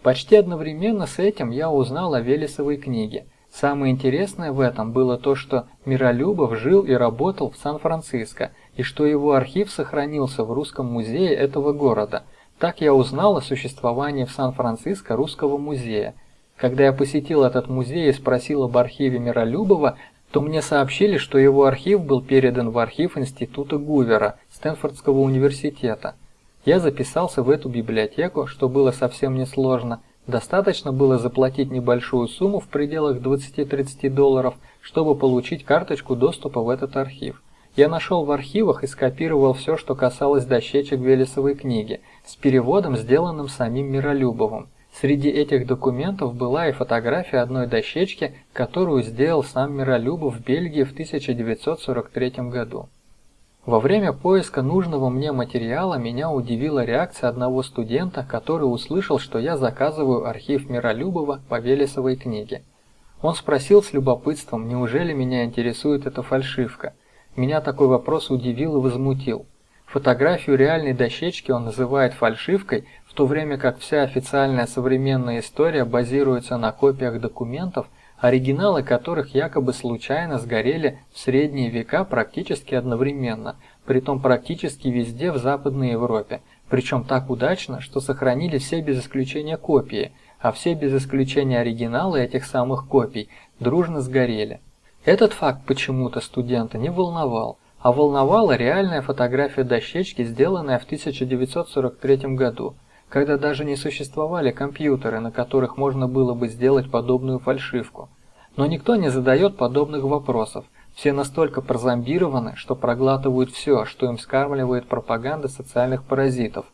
Почти одновременно с этим я узнал о Велесовой книге. Самое интересное в этом было то, что Миролюбов жил и работал в Сан-Франциско, и что его архив сохранился в Русском музее этого города. Так я узнал о существовании в Сан-Франциско Русского музея. Когда я посетил этот музей и спросил об архиве Миролюбова, то мне сообщили, что его архив был передан в архив Института Гувера Стэнфордского университета. Я записался в эту библиотеку, что было совсем несложно. Достаточно было заплатить небольшую сумму в пределах 20-30 долларов, чтобы получить карточку доступа в этот архив. Я нашел в архивах и скопировал все, что касалось дощечек Велесовой книги, с переводом, сделанным самим Миролюбовым. Среди этих документов была и фотография одной дощечки, которую сделал сам Миролюбов в Бельгии в 1943 году. Во время поиска нужного мне материала меня удивила реакция одного студента, который услышал, что я заказываю архив Миролюбова по Велесовой книге. Он спросил с любопытством, неужели меня интересует эта фальшивка. Меня такой вопрос удивил и возмутил. Фотографию реальной дощечки он называет фальшивкой, в то время как вся официальная современная история базируется на копиях документов, оригиналы которых якобы случайно сгорели в средние века практически одновременно, притом практически везде в Западной Европе, причем так удачно, что сохранили все без исключения копии, а все без исключения оригиналы этих самых копий дружно сгорели. Этот факт почему-то студента не волновал, а волновала реальная фотография дощечки, сделанная в 1943 году – когда даже не существовали компьютеры, на которых можно было бы сделать подобную фальшивку. Но никто не задает подобных вопросов. Все настолько прозомбированы, что проглатывают все, что им скармливает пропаганда социальных паразитов.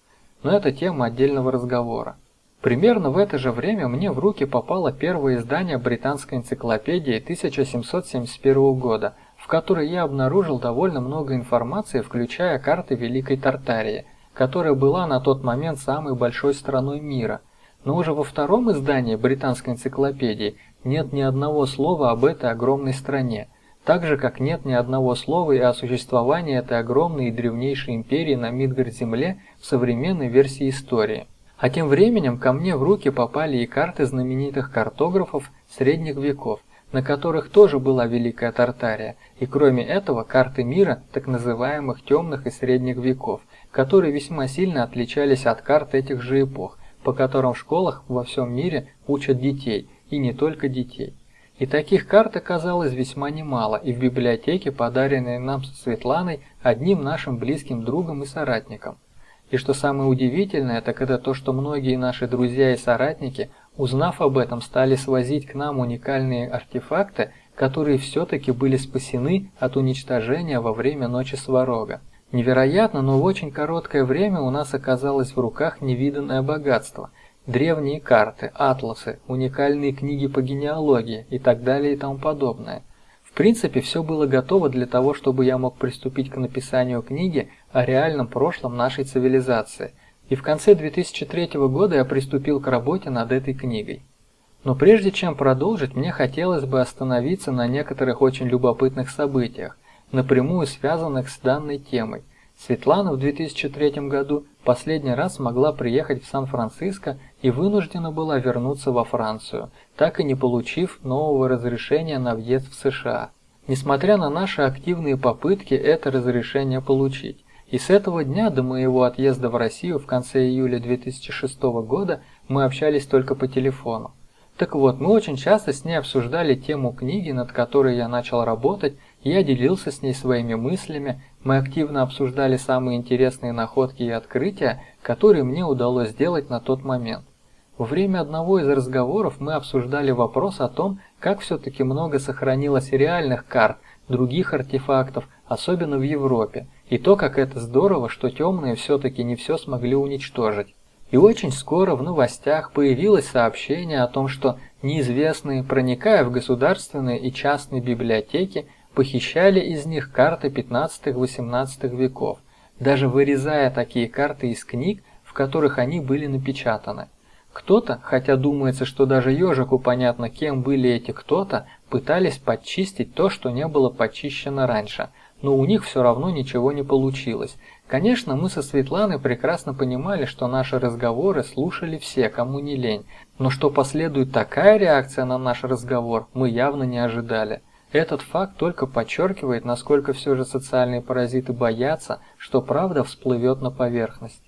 Но это тема отдельного разговора. Примерно в это же время мне в руки попало первое издание британской энциклопедии 1771 года, в которой я обнаружил довольно много информации, включая карты Великой Тартарии, которая была на тот момент самой большой страной мира. Но уже во втором издании британской энциклопедии нет ни одного слова об этой огромной стране, так же как нет ни одного слова и о существовании этой огромной и древнейшей империи на Мидгард-Земле в современной версии истории. А тем временем ко мне в руки попали и карты знаменитых картографов средних веков, на которых тоже была Великая Тартария, и кроме этого карты мира так называемых темных и средних веков, которые весьма сильно отличались от карт этих же эпох, по которым в школах во всем мире учат детей, и не только детей. И таких карт оказалось весьма немало, и в библиотеке, подаренной нам со Светланой одним нашим близким другом и соратником. И что самое удивительное, так это то, что многие наши друзья и соратники, узнав об этом, стали свозить к нам уникальные артефакты, которые все-таки были спасены от уничтожения во время Ночи Сварога. Невероятно, но в очень короткое время у нас оказалось в руках невиданное богатство. Древние карты, атласы, уникальные книги по генеалогии и так далее и тому подобное. В принципе, все было готово для того, чтобы я мог приступить к написанию книги о реальном прошлом нашей цивилизации. И в конце 2003 года я приступил к работе над этой книгой. Но прежде чем продолжить, мне хотелось бы остановиться на некоторых очень любопытных событиях, напрямую связанных с данной темой. Светлана в 2003 году последний раз смогла приехать в Сан-Франциско и вынуждена была вернуться во Францию, так и не получив нового разрешения на въезд в США. Несмотря на наши активные попытки это разрешение получить. И с этого дня до моего отъезда в Россию в конце июля 2006 года мы общались только по телефону. Так вот, мы очень часто с ней обсуждали тему книги, над которой я начал работать, я делился с ней своими мыслями, мы активно обсуждали самые интересные находки и открытия, которые мне удалось сделать на тот момент. Во время одного из разговоров мы обсуждали вопрос о том, как все-таки много сохранилось реальных карт, других артефактов, особенно в Европе, и то, как это здорово, что темные все-таки не все смогли уничтожить. И очень скоро в новостях появилось сообщение о том, что неизвестные, проникая в государственные и частные библиотеки, похищали из них карты 15-18 веков, даже вырезая такие карты из книг, в которых они были напечатаны. Кто-то, хотя думается, что даже ежику понятно, кем были эти кто-то, пытались подчистить то, что не было почищено раньше, но у них все равно ничего не получилось. Конечно, мы со Светланой прекрасно понимали, что наши разговоры слушали все, кому не лень, но что последует такая реакция на наш разговор, мы явно не ожидали. Этот факт только подчеркивает, насколько все же социальные паразиты боятся, что правда всплывет на поверхность.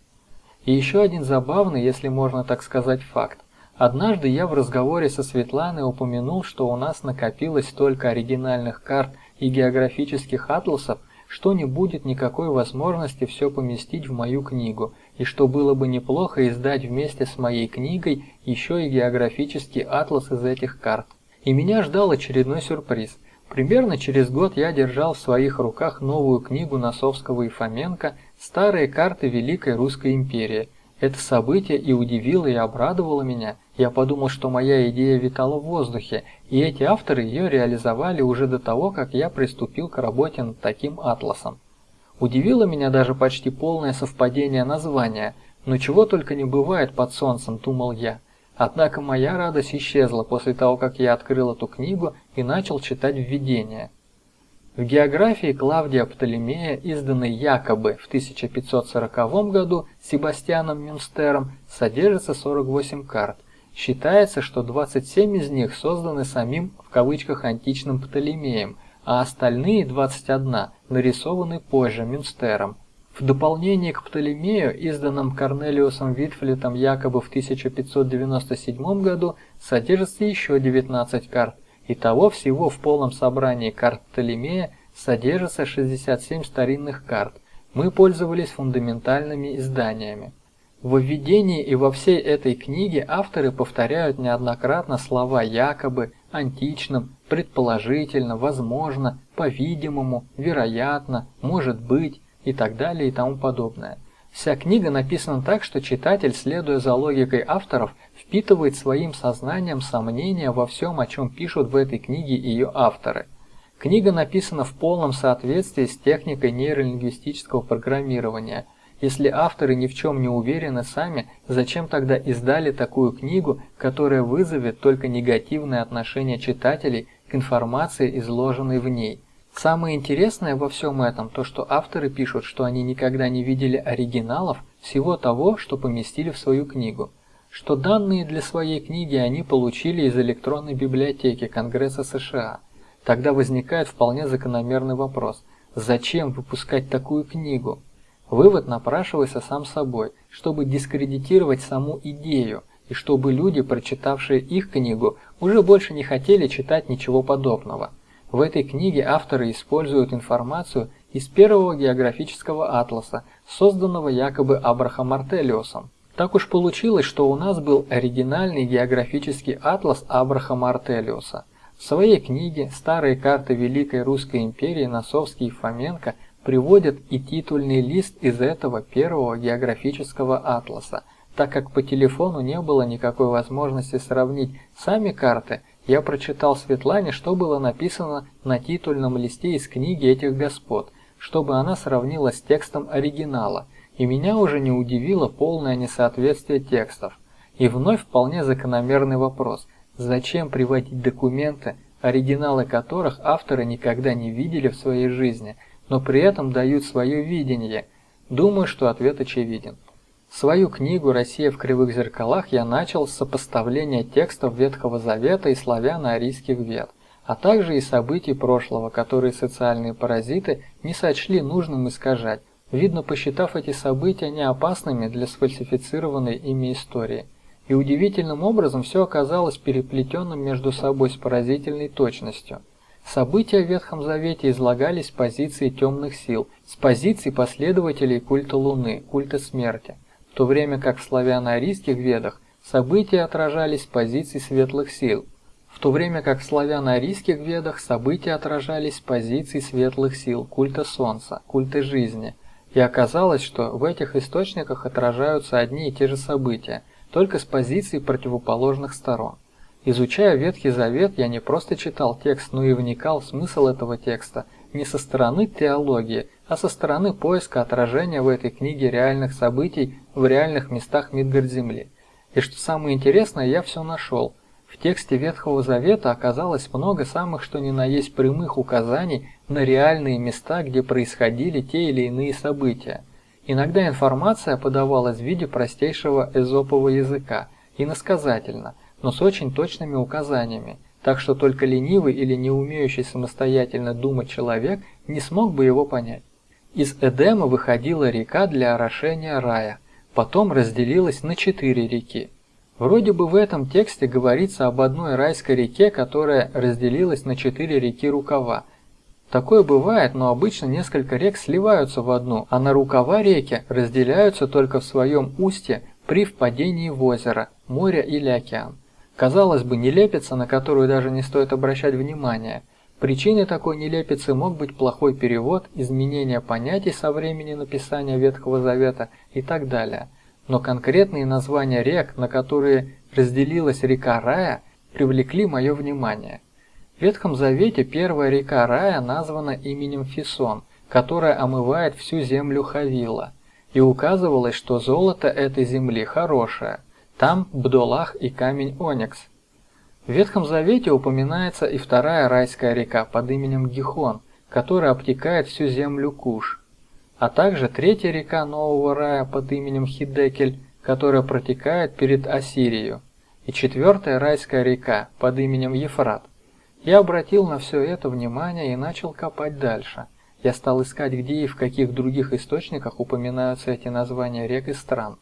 И еще один забавный, если можно так сказать, факт. Однажды я в разговоре со Светланой упомянул, что у нас накопилось столько оригинальных карт и географических атласов, что не будет никакой возможности все поместить в мою книгу, и что было бы неплохо издать вместе с моей книгой еще и географический атлас из этих карт. И меня ждал очередной сюрприз. Примерно через год я держал в своих руках новую книгу Носовского и Фоменко «Старые карты Великой Русской империи». Это событие и удивило, и обрадовало меня. Я подумал, что моя идея витала в воздухе, и эти авторы ее реализовали уже до того, как я приступил к работе над таким атласом. Удивило меня даже почти полное совпадение названия, но чего только не бывает под солнцем, думал я. Однако моя радость исчезла после того, как я открыл эту книгу и начал читать введение. В географии Клавдия Птолемея, изданной якобы в 1540 году Себастьяном Мюнстером, содержится 48 карт. Считается, что 27 из них созданы самим в кавычках античным Птолемеем, а остальные 21 нарисованы позже Мюнстером. В дополнение к Птолемею, изданном Корнелиусом Витфлетом якобы в 1597 году, содержится еще 19 карт. Итого всего в полном собрании карт Птолемея содержится 67 старинных карт. Мы пользовались фундаментальными изданиями. В введении и во всей этой книге авторы повторяют неоднократно слова «якобы», «античным», «предположительно», «возможно», «по-видимому», «вероятно», «может быть», и так далее и тому подобное. Вся книга написана так, что читатель, следуя за логикой авторов, впитывает своим сознанием сомнения во всем, о чем пишут в этой книге ее авторы. Книга написана в полном соответствии с техникой нейролингвистического программирования. Если авторы ни в чем не уверены сами, зачем тогда издали такую книгу, которая вызовет только негативное отношение читателей к информации, изложенной в ней? Самое интересное во всем этом то, что авторы пишут, что они никогда не видели оригиналов всего того, что поместили в свою книгу, что данные для своей книги они получили из электронной библиотеки Конгресса США. Тогда возникает вполне закономерный вопрос: зачем выпускать такую книгу? Вывод напрашивается сам собой, чтобы дискредитировать саму идею и чтобы люди, прочитавшие их книгу, уже больше не хотели читать ничего подобного. В этой книге авторы используют информацию из первого географического атласа, созданного якобы Абрахам Артелиусом. Так уж получилось, что у нас был оригинальный географический атлас Абрахама Артелиуса. В своей книге «Старые карты Великой Русской империи» Носовский и Фоменко приводят и титульный лист из этого первого географического атласа, так как по телефону не было никакой возможности сравнить сами карты – я прочитал Светлане, что было написано на титульном листе из книги этих господ, чтобы она сравнила с текстом оригинала, и меня уже не удивило полное несоответствие текстов. И вновь вполне закономерный вопрос: зачем приводить документы, оригиналы которых авторы никогда не видели в своей жизни, но при этом дают свое видение? Думаю, что ответ очевиден. Свою книгу «Россия в кривых зеркалах» я начал с сопоставления текстов Ветхого Завета и славяно-арийских вет, а также и событий прошлого, которые социальные паразиты не сочли нужным искажать, видно посчитав эти события неопасными для сфальсифицированной ими истории. И удивительным образом все оказалось переплетенным между собой с поразительной точностью. События в Ветхом Завете излагались с позиции темных сил, с позиции последователей культа Луны, культа смерти в то время как в славяно-арийских ведах события отражались с позиций светлых сил, в то время как в славяно-арийских ведах события отражались с позиций светлых сил, культа солнца, культа жизни. И оказалось, что в этих источниках отражаются одни и те же события, только с позиций противоположных сторон. Изучая Ветхий Завет, я не просто читал текст, но и вникал в смысл этого текста не со стороны теологии, а со стороны поиска отражения в этой книге реальных событий в реальных местах Мидгард-Земли. И что самое интересное, я все нашел. В тексте Ветхого Завета оказалось много самых что ни на есть прямых указаний на реальные места, где происходили те или иные события. Иногда информация подавалась в виде простейшего эзопового языка, иносказательно, но с очень точными указаниями, так что только ленивый или не умеющий самостоятельно думать человек не смог бы его понять. Из Эдема выходила река для орошения рая, потом разделилась на четыре реки. Вроде бы в этом тексте говорится об одной райской реке, которая разделилась на четыре реки рукава. Такое бывает, но обычно несколько рек сливаются в одну, а на рукава реки разделяются только в своем устье при впадении в озеро, море или океан. Казалось бы, нелепица, на которую даже не стоит обращать внимания. Причиной такой нелепицы мог быть плохой перевод, изменение понятий со времени написания Ветхого Завета и так далее. Но конкретные названия рек, на которые разделилась река Рая, привлекли мое внимание. В Ветхом Завете первая река Рая названа именем Фисон, которая омывает всю землю Хавила, и указывалось, что золото этой земли хорошее – там Бдолах и камень Оникс. В Ветхом Завете упоминается и вторая райская река под именем Гихон, которая обтекает всю землю Куш, а также третья река Нового Рая под именем Хидекель, которая протекает перед Ассирией, и четвертая райская река под именем Ефрат. Я обратил на все это внимание и начал копать дальше. Я стал искать, где и в каких других источниках упоминаются эти названия рек и стран.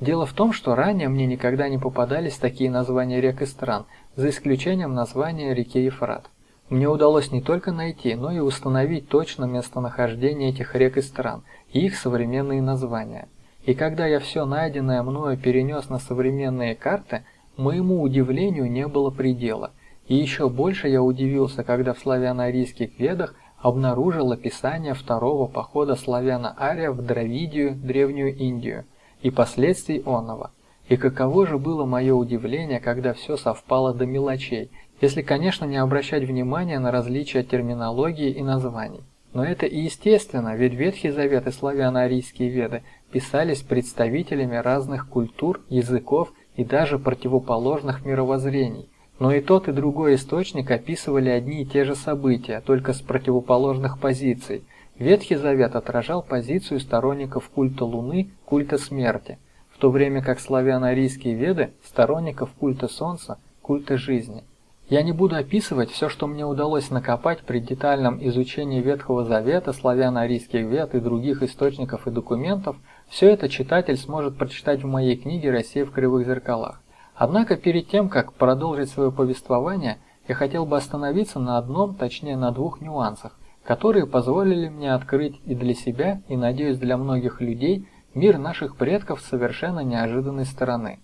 Дело в том, что ранее мне никогда не попадались такие названия рек и стран, за исключением названия реки Ефрат. Мне удалось не только найти, но и установить точно местонахождение этих рек и стран, и их современные названия. И когда я все найденное мною перенес на современные карты, моему удивлению не было предела. И еще больше я удивился, когда в славяно-арийских ведах обнаружил описание второго похода славяно-ария в Дравидию, Древнюю Индию – и последствий оного. И каково же было мое удивление, когда все совпало до мелочей, если, конечно, не обращать внимания на различия терминологии и названий. Но это и естественно, ведь Ветхий Завет и славяно-арийские веды писались представителями разных культур, языков и даже противоположных мировоззрений. Но и тот, и другой источник описывали одни и те же события, только с противоположных позиций – Ветхий Завет отражал позицию сторонников культа Луны, культа смерти, в то время как славяно-арийские веды – сторонников культа Солнца, культа жизни. Я не буду описывать все, что мне удалось накопать при детальном изучении Ветхого Завета, славяно-арийских вед и других источников и документов, все это читатель сможет прочитать в моей книге «Россия в кривых зеркалах». Однако перед тем, как продолжить свое повествование, я хотел бы остановиться на одном, точнее на двух нюансах, которые позволили мне открыть и для себя, и, надеюсь, для многих людей мир наших предков с совершенно неожиданной стороны.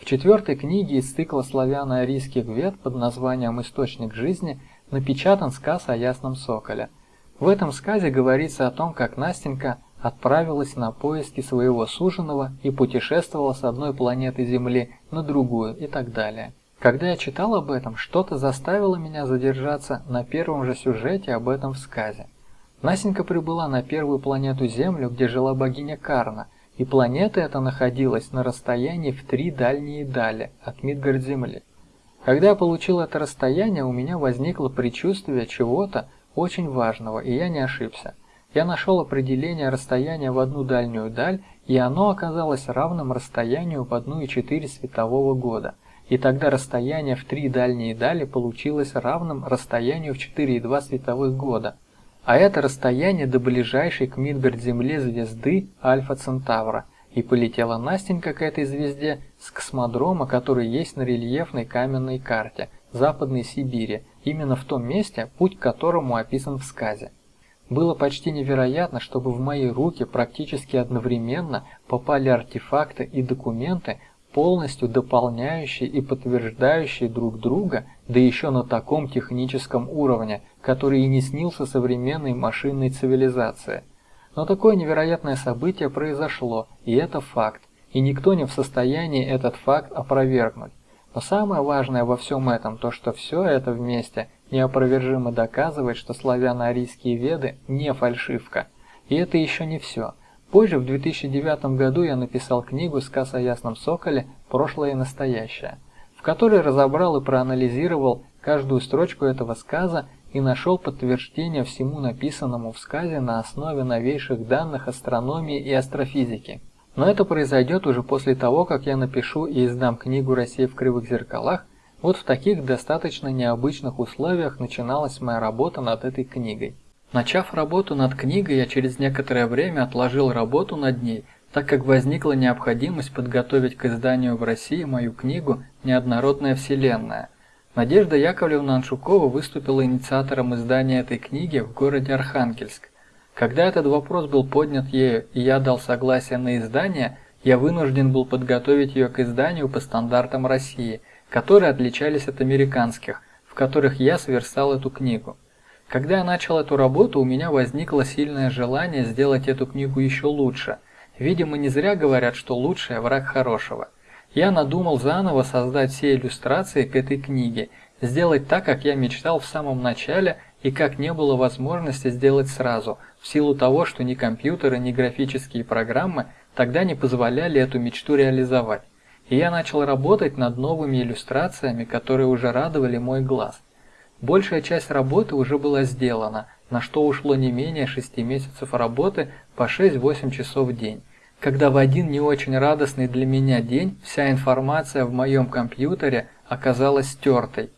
В четвертой книге из цикла славяно-арийских вет под названием «Источник жизни» напечатан сказ о ясном соколе. В этом сказе говорится о том, как Настенька отправилась на поиски своего суженого и путешествовала с одной планеты Земли на другую и так далее. Когда я читал об этом, что-то заставило меня задержаться на первом же сюжете об этом в сказе. Насенька прибыла на первую планету Землю, где жила богиня Карна, и планета эта находилась на расстоянии в три дальние дали от Мидгард-Земли. Когда я получил это расстояние, у меня возникло предчувствие чего-то очень важного, и я не ошибся. Я нашел определение расстояния в одну дальнюю даль, и оно оказалось равным расстоянию в 1,4 светового года – и тогда расстояние в три дальние дали получилось равным расстоянию в 4,2 световых года, а это расстояние до ближайшей к Мидгард-Земле звезды Альфа Центавра, и полетела Настенька к этой звезде с космодрома, который есть на рельефной каменной карте Западной Сибири, именно в том месте, путь к которому описан в сказе. Было почти невероятно, чтобы в мои руки практически одновременно попали артефакты и документы, полностью дополняющие и подтверждающие друг друга, да еще на таком техническом уровне, который и не снился современной машинной цивилизации. Но такое невероятное событие произошло, и это факт, и никто не в состоянии этот факт опровергнуть. Но самое важное во всем этом то, что все это вместе неопровержимо доказывает, что славяно-арийские веды не фальшивка. И это еще не все. Позже, в 2009 году, я написал книгу «Сказ о ясном соколе. Прошлое и настоящее», в которой разобрал и проанализировал каждую строчку этого сказа и нашел подтверждение всему написанному в сказе на основе новейших данных астрономии и астрофизики. Но это произойдет уже после того, как я напишу и издам книгу «Россия в кривых зеркалах». Вот в таких достаточно необычных условиях начиналась моя работа над этой книгой. Начав работу над книгой, я через некоторое время отложил работу над ней, так как возникла необходимость подготовить к изданию в России мою книгу «Неоднородная вселенная». Надежда Яковлевна Аншукова выступила инициатором издания этой книги в городе Архангельск. Когда этот вопрос был поднят ею и я дал согласие на издание, я вынужден был подготовить ее к изданию по стандартам России, которые отличались от американских, в которых я сверстал эту книгу. Когда я начал эту работу, у меня возникло сильное желание сделать эту книгу еще лучше. Видимо, не зря говорят, что лучшее – враг хорошего. Я надумал заново создать все иллюстрации к этой книге, сделать так, как я мечтал в самом начале и как не было возможности сделать сразу, в силу того, что ни компьютеры, ни графические программы тогда не позволяли эту мечту реализовать. И я начал работать над новыми иллюстрациями, которые уже радовали мой глаз. Большая часть работы уже была сделана, на что ушло не менее 6 месяцев работы по 6-8 часов в день. Когда в один не очень радостный для меня день вся информация в моем компьютере оказалась стертой.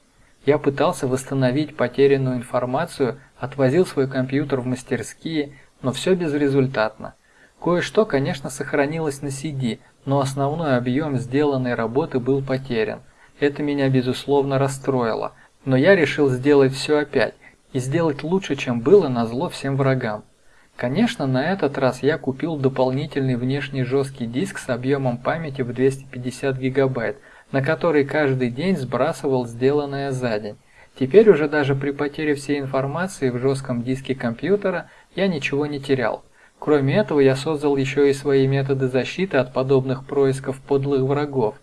Я пытался восстановить потерянную информацию, отвозил свой компьютер в мастерские, но все безрезультатно. Кое-что, конечно, сохранилось на CD, но основной объем сделанной работы был потерян. Это меня безусловно расстроило – но я решил сделать все опять, и сделать лучше, чем было, на зло всем врагам. Конечно, на этот раз я купил дополнительный внешний жесткий диск с объемом памяти в 250 гигабайт, на который каждый день сбрасывал сделанное за день. Теперь уже даже при потере всей информации в жестком диске компьютера я ничего не терял. Кроме этого, я создал еще и свои методы защиты от подобных происков подлых врагов,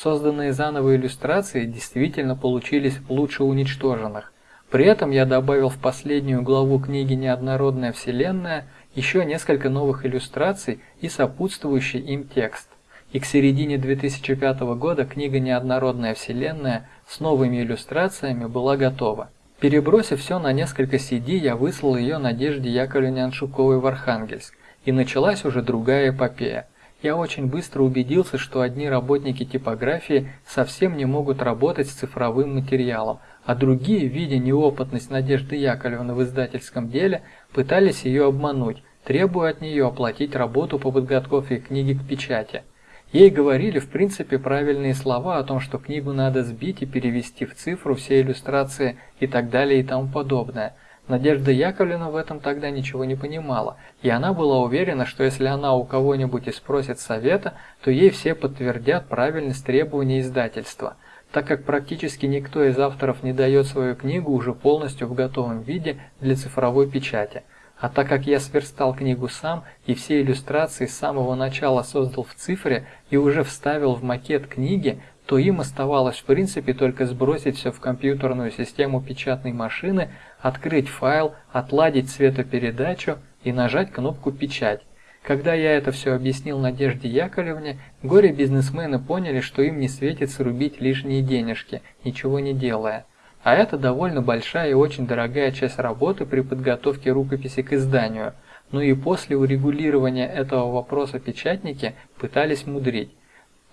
Созданные заново иллюстрации действительно получились лучше уничтоженных. При этом я добавил в последнюю главу книги «Неоднородная вселенная» еще несколько новых иллюстраций и сопутствующий им текст. И к середине 2005 года книга «Неоднородная вселенная» с новыми иллюстрациями была готова. Перебросив все на несколько CD, я выслал ее Надежде Яковлевне Аншуковой в Архангельск, и началась уже другая эпопея – я очень быстро убедился, что одни работники типографии совсем не могут работать с цифровым материалом, а другие, видя неопытность Надежды Яковлевны в издательском деле, пытались ее обмануть, требуя от нее оплатить работу по подготовке книги к печати. Ей говорили в принципе правильные слова о том, что книгу надо сбить и перевести в цифру все иллюстрации и так далее и тому подобное – Надежда Яковлевна в этом тогда ничего не понимала, и она была уверена, что если она у кого-нибудь и спросит совета, то ей все подтвердят правильность требований издательства, так как практически никто из авторов не дает свою книгу уже полностью в готовом виде для цифровой печати. А так как я сверстал книгу сам и все иллюстрации с самого начала создал в цифре и уже вставил в макет книги, то им оставалось в принципе только сбросить все в компьютерную систему печатной машины, открыть файл, отладить цветопередачу и нажать кнопку «Печать». Когда я это все объяснил Надежде Яковлевне, горе-бизнесмены поняли, что им не светит срубить лишние денежки, ничего не делая. А это довольно большая и очень дорогая часть работы при подготовке рукописи к изданию. Ну и после урегулирования этого вопроса печатники пытались мудрить.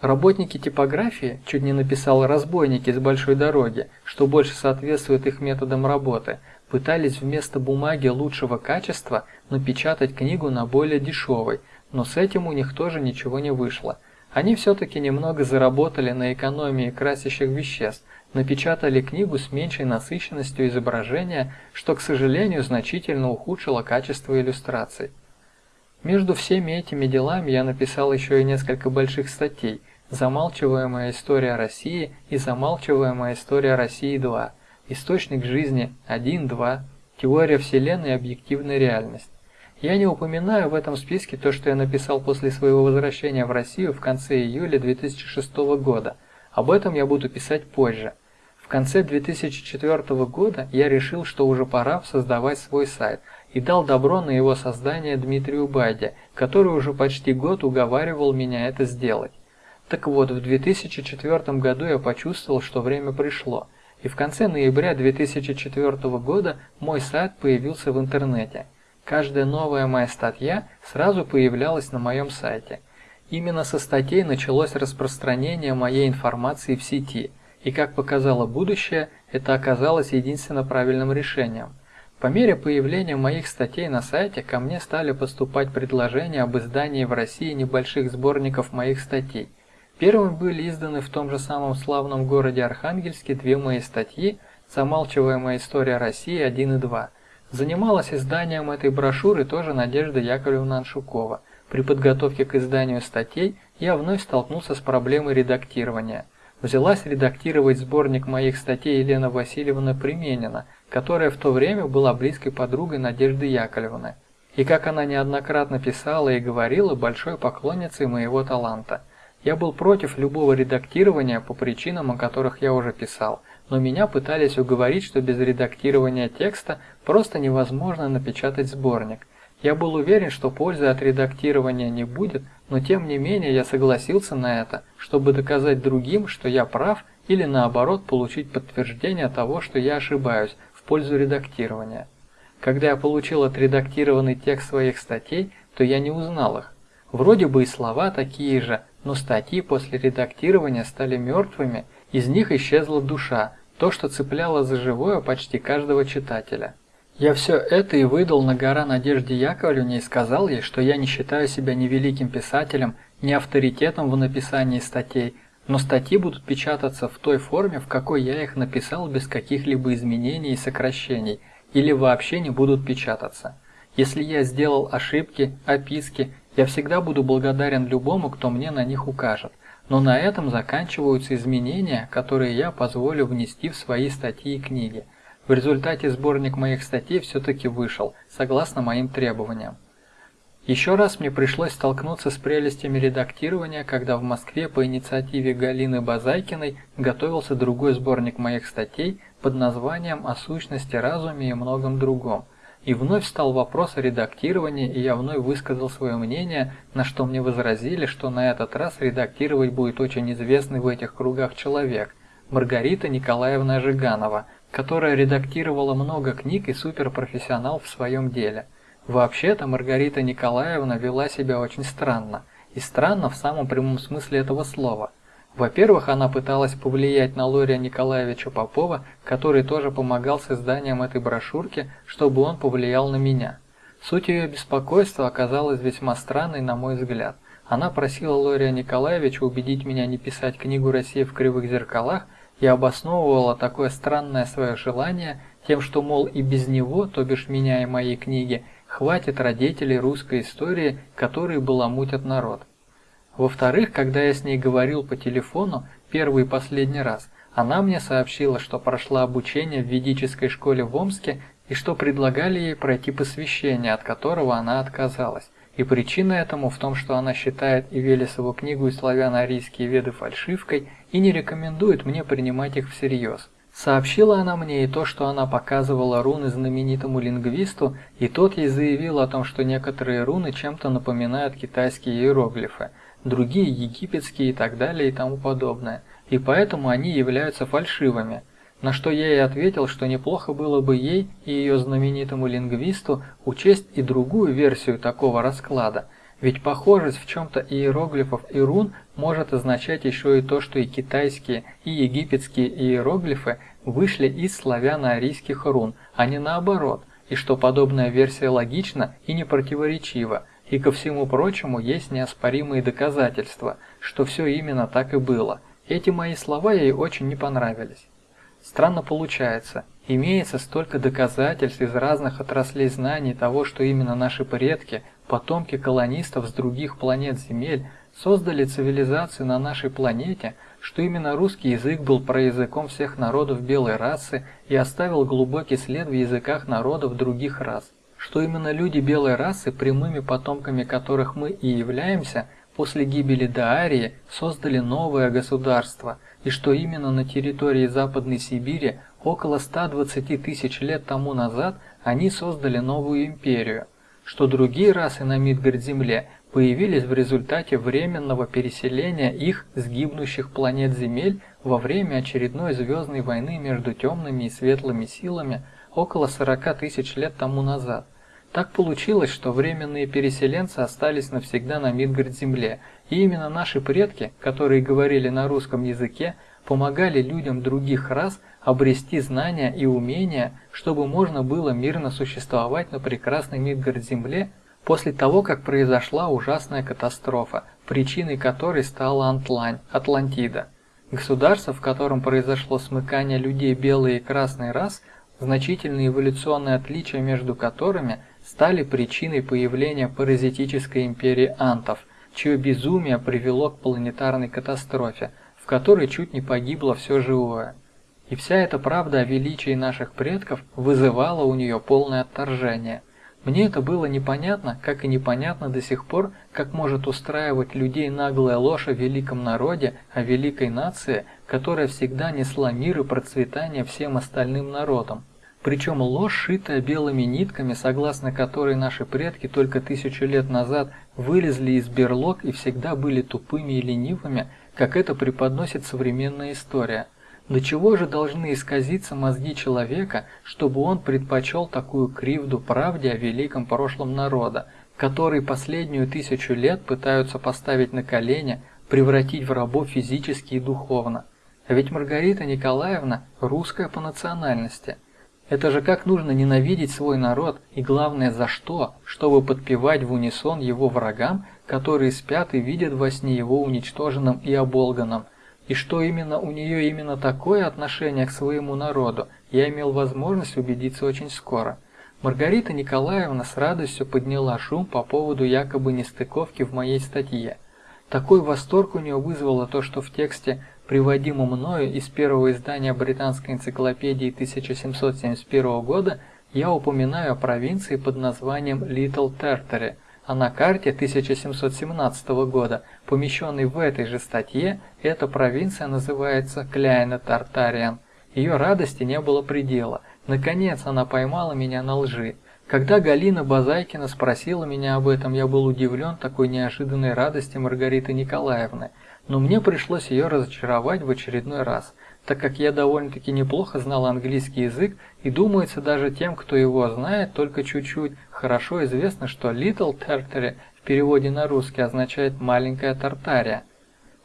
Работники типографии, чуть не написал разбойники с большой дороги, что больше соответствует их методам работы, пытались вместо бумаги лучшего качества напечатать книгу на более дешевой, но с этим у них тоже ничего не вышло. Они все-таки немного заработали на экономии красящих веществ, напечатали книгу с меньшей насыщенностью изображения, что, к сожалению, значительно ухудшило качество иллюстраций. Между всеми этими делами я написал еще и несколько больших статей «Замалчиваемая история России» и «Замалчиваемая история России 2», «Источник жизни 1-2», «Теория Вселенной и объективная реальность». Я не упоминаю в этом списке то, что я написал после своего возвращения в Россию в конце июля 2006 года. Об этом я буду писать позже. В конце 2004 года я решил, что уже пора создавать свой сайт и дал добро на его создание Дмитрию Байде, который уже почти год уговаривал меня это сделать. Так вот, в 2004 году я почувствовал, что время пришло, и в конце ноября 2004 года мой сайт появился в интернете. Каждая новая моя статья сразу появлялась на моем сайте. Именно со статей началось распространение моей информации в сети – и как показало будущее, это оказалось единственно правильным решением. По мере появления моих статей на сайте ко мне стали поступать предложения об издании в России небольших сборников моих статей. Первыми были изданы в том же самом славном городе Архангельске две мои статьи «Замалчиваемая история России 1 и 2». Занималась изданием этой брошюры тоже Надежда Яковлевна Аншукова. При подготовке к изданию статей я вновь столкнулся с проблемой редактирования – взялась редактировать сборник моих статей Елена Васильевна Применина, которая в то время была близкой подругой Надежды Яковлевны. И как она неоднократно писала и говорила, большой поклонницей моего таланта. Я был против любого редактирования по причинам, о которых я уже писал, но меня пытались уговорить, что без редактирования текста просто невозможно напечатать сборник – я был уверен, что пользы от редактирования не будет, но тем не менее я согласился на это, чтобы доказать другим, что я прав, или наоборот получить подтверждение того, что я ошибаюсь, в пользу редактирования. Когда я получил отредактированный текст своих статей, то я не узнал их. Вроде бы и слова такие же, но статьи после редактирования стали мертвыми, из них исчезла душа, то, что цепляло за живое почти каждого читателя. Я все это и выдал на гора Надежде Яковлевне и сказал ей, что я не считаю себя ни великим писателем, ни авторитетом в написании статей, но статьи будут печататься в той форме, в какой я их написал без каких-либо изменений и сокращений, или вообще не будут печататься. Если я сделал ошибки, описки, я всегда буду благодарен любому, кто мне на них укажет. Но на этом заканчиваются изменения, которые я позволю внести в свои статьи и книги – в результате сборник моих статей все-таки вышел, согласно моим требованиям. Еще раз мне пришлось столкнуться с прелестями редактирования, когда в Москве по инициативе Галины Базайкиной готовился другой сборник моих статей под названием «О сущности, разуме и многом другом». И вновь стал вопрос о редактировании, и я вновь высказал свое мнение, на что мне возразили, что на этот раз редактировать будет очень известный в этих кругах человек – Маргарита Николаевна Жиганова – которая редактировала много книг и суперпрофессионал в своем деле. Вообще-то Маргарита Николаевна вела себя очень странно, и странно в самом прямом смысле этого слова. Во-первых, она пыталась повлиять на Лория Николаевича Попова, который тоже помогал с изданием этой брошюрки, чтобы он повлиял на меня. Суть ее беспокойства оказалась весьма странной, на мой взгляд. Она просила Лория Николаевича убедить меня не писать книгу «Россия в кривых зеркалах», и обосновывала такое странное свое желание тем, что, мол, и без него, то бишь меня и моей книги, хватит родителей русской истории, которые баламутят народ. Во-вторых, когда я с ней говорил по телефону первый и последний раз, она мне сообщила, что прошла обучение в ведической школе в Омске и что предлагали ей пройти посвящение, от которого она отказалась. И причина этому в том, что она считает и книгу и славяно-арийские веды фальшивкой и не рекомендует мне принимать их всерьез. Сообщила она мне и то, что она показывала руны знаменитому лингвисту, и тот ей заявил о том, что некоторые руны чем-то напоминают китайские иероглифы, другие египетские и так далее и тому подобное, и поэтому они являются фальшивыми – на что я ей ответил, что неплохо было бы ей и ее знаменитому лингвисту учесть и другую версию такого расклада, ведь похожесть в чем-то иероглифов и рун может означать еще и то, что и китайские, и египетские иероглифы вышли из славяно-арийских рун, а не наоборот, и что подобная версия логична и не противоречива, и ко всему прочему есть неоспоримые доказательства, что все именно так и было. Эти мои слова ей очень не понравились. Странно получается, имеется столько доказательств из разных отраслей знаний того, что именно наши предки, потомки колонистов с других планет Земель, создали цивилизацию на нашей планете, что именно русский язык был проязыком всех народов белой расы и оставил глубокий след в языках народов других рас. что именно люди белой расы, прямыми потомками которых мы и являемся, после гибели Даарии создали новое государство, и что именно на территории Западной Сибири около 120 тысяч лет тому назад они создали новую империю, что другие расы на Мидгард-Земле появились в результате временного переселения их с гибнущих планет Земель во время очередной звездной войны между темными и светлыми силами около 40 тысяч лет тому назад. Так получилось, что временные переселенцы остались навсегда на Мидгард-Земле, и именно наши предки, которые говорили на русском языке, помогали людям других рас обрести знания и умения, чтобы можно было мирно существовать на прекрасной Мидгард-Земле после того, как произошла ужасная катастрофа, причиной которой стала Антлань, Атлантида. Государство, в котором произошло смыкание людей белой и красной рас, значительные эволюционные отличия между которыми – стали причиной появления паразитической империи антов, чье безумие привело к планетарной катастрофе, в которой чуть не погибло все живое. И вся эта правда о величии наших предков вызывала у нее полное отторжение. Мне это было непонятно, как и непонятно до сих пор, как может устраивать людей наглая ложь о великом народе, о великой нации, которая всегда несла мир и процветание всем остальным народам. Причем ложь, шитая белыми нитками, согласно которой наши предки только тысячу лет назад вылезли из берлог и всегда были тупыми и ленивыми, как это преподносит современная история. До чего же должны исказиться мозги человека, чтобы он предпочел такую кривду правде о великом прошлом народа, который последнюю тысячу лет пытаются поставить на колени, превратить в рабов физически и духовно? А ведь Маргарита Николаевна русская по национальности – это же как нужно ненавидеть свой народ и главное за что, чтобы подпевать в унисон его врагам, которые спят и видят во сне его уничтоженным и оболганным. И что именно у нее именно такое отношение к своему народу, я имел возможность убедиться очень скоро. Маргарита Николаевна с радостью подняла шум по поводу якобы нестыковки в моей статье. Такой восторг у нее вызвало то, что в тексте приводимом мною из первого издания британской энциклопедии 1771 года, я упоминаю о провинции под названием Little Tartary, а на карте 1717 года, помещенной в этой же статье, эта провинция называется Кляйна Тартариан. Ее радости не было предела. Наконец она поймала меня на лжи. Когда Галина Базайкина спросила меня об этом, я был удивлен такой неожиданной радости Маргариты Николаевны – но мне пришлось ее разочаровать в очередной раз, так как я довольно-таки неплохо знал английский язык, и думается даже тем, кто его знает только чуть-чуть, хорошо известно, что Little Tartary в переводе на русский означает «маленькая Тартария».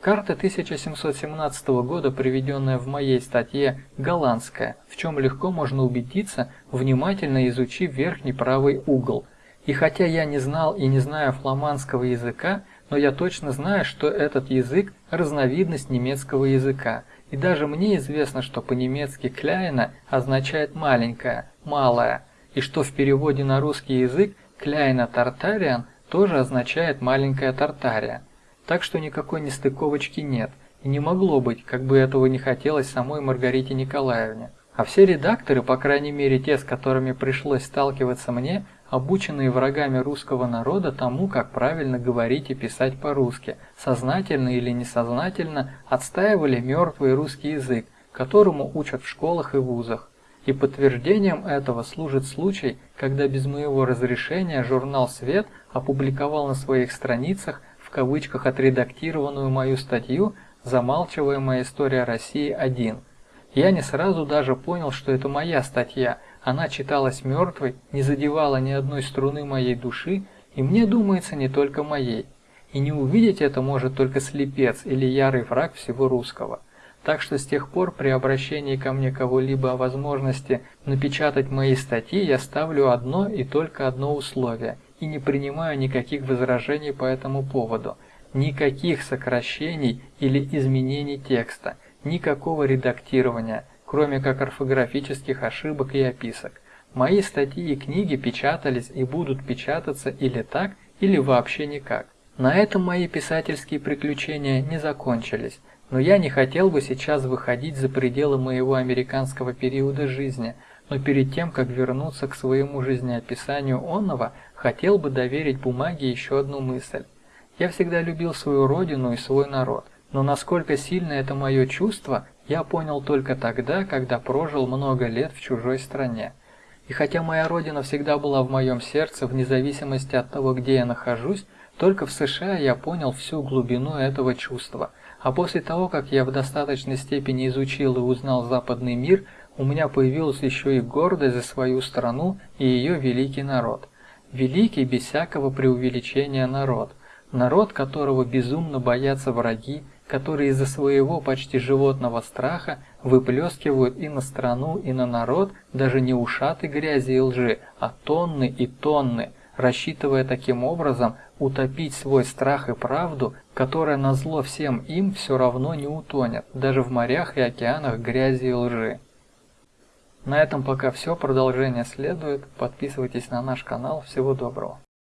Карта 1717 года, приведенная в моей статье, голландская, в чем легко можно убедиться, внимательно изучив верхний правый угол. И хотя я не знал и не знаю фламандского языка, но я точно знаю, что этот язык – разновидность немецкого языка, и даже мне известно, что по-немецки «кляйна» означает «маленькая», «малая», и что в переводе на русский язык «кляйна тартариан» тоже означает «маленькая Тартария». Так что никакой нестыковочки нет, и не могло быть, как бы этого не хотелось самой Маргарите Николаевне. А все редакторы, по крайней мере те, с которыми пришлось сталкиваться мне, обученные врагами русского народа тому, как правильно говорить и писать по-русски, сознательно или несознательно отстаивали мертвый русский язык, которому учат в школах и вузах. И подтверждением этого служит случай, когда без моего разрешения журнал «Свет» опубликовал на своих страницах в кавычках отредактированную мою статью «Замалчиваемая история России-1». Я не сразу даже понял, что это моя статья – она читалась мертвой, не задевала ни одной струны моей души, и мне думается не только моей. И не увидеть это может только слепец или ярый враг всего русского. Так что с тех пор при обращении ко мне кого-либо о возможности напечатать мои статьи я ставлю одно и только одно условие и не принимаю никаких возражений по этому поводу, никаких сокращений или изменений текста, никакого редактирования, кроме как орфографических ошибок и описок. Мои статьи и книги печатались и будут печататься или так, или вообще никак. На этом мои писательские приключения не закончились, но я не хотел бы сейчас выходить за пределы моего американского периода жизни, но перед тем, как вернуться к своему жизнеописанию онного, хотел бы доверить бумаге еще одну мысль. Я всегда любил свою родину и свой народ, но насколько сильно это мое чувство, я понял только тогда, когда прожил много лет в чужой стране. И хотя моя родина всегда была в моем сердце, вне зависимости от того, где я нахожусь, только в США я понял всю глубину этого чувства. А после того, как я в достаточной степени изучил и узнал западный мир, у меня появилась еще и гордость за свою страну и ее великий народ. Великий без всякого преувеличения народ. Народ, которого безумно боятся враги, которые из-за своего почти животного страха выплескивают и на страну, и на народ даже не ушаты грязи и лжи, а тонны и тонны, рассчитывая таким образом утопить свой страх и правду, которая назло всем им все равно не утонет, даже в морях и океанах грязи и лжи. На этом пока все, продолжение следует, подписывайтесь на наш канал, всего доброго.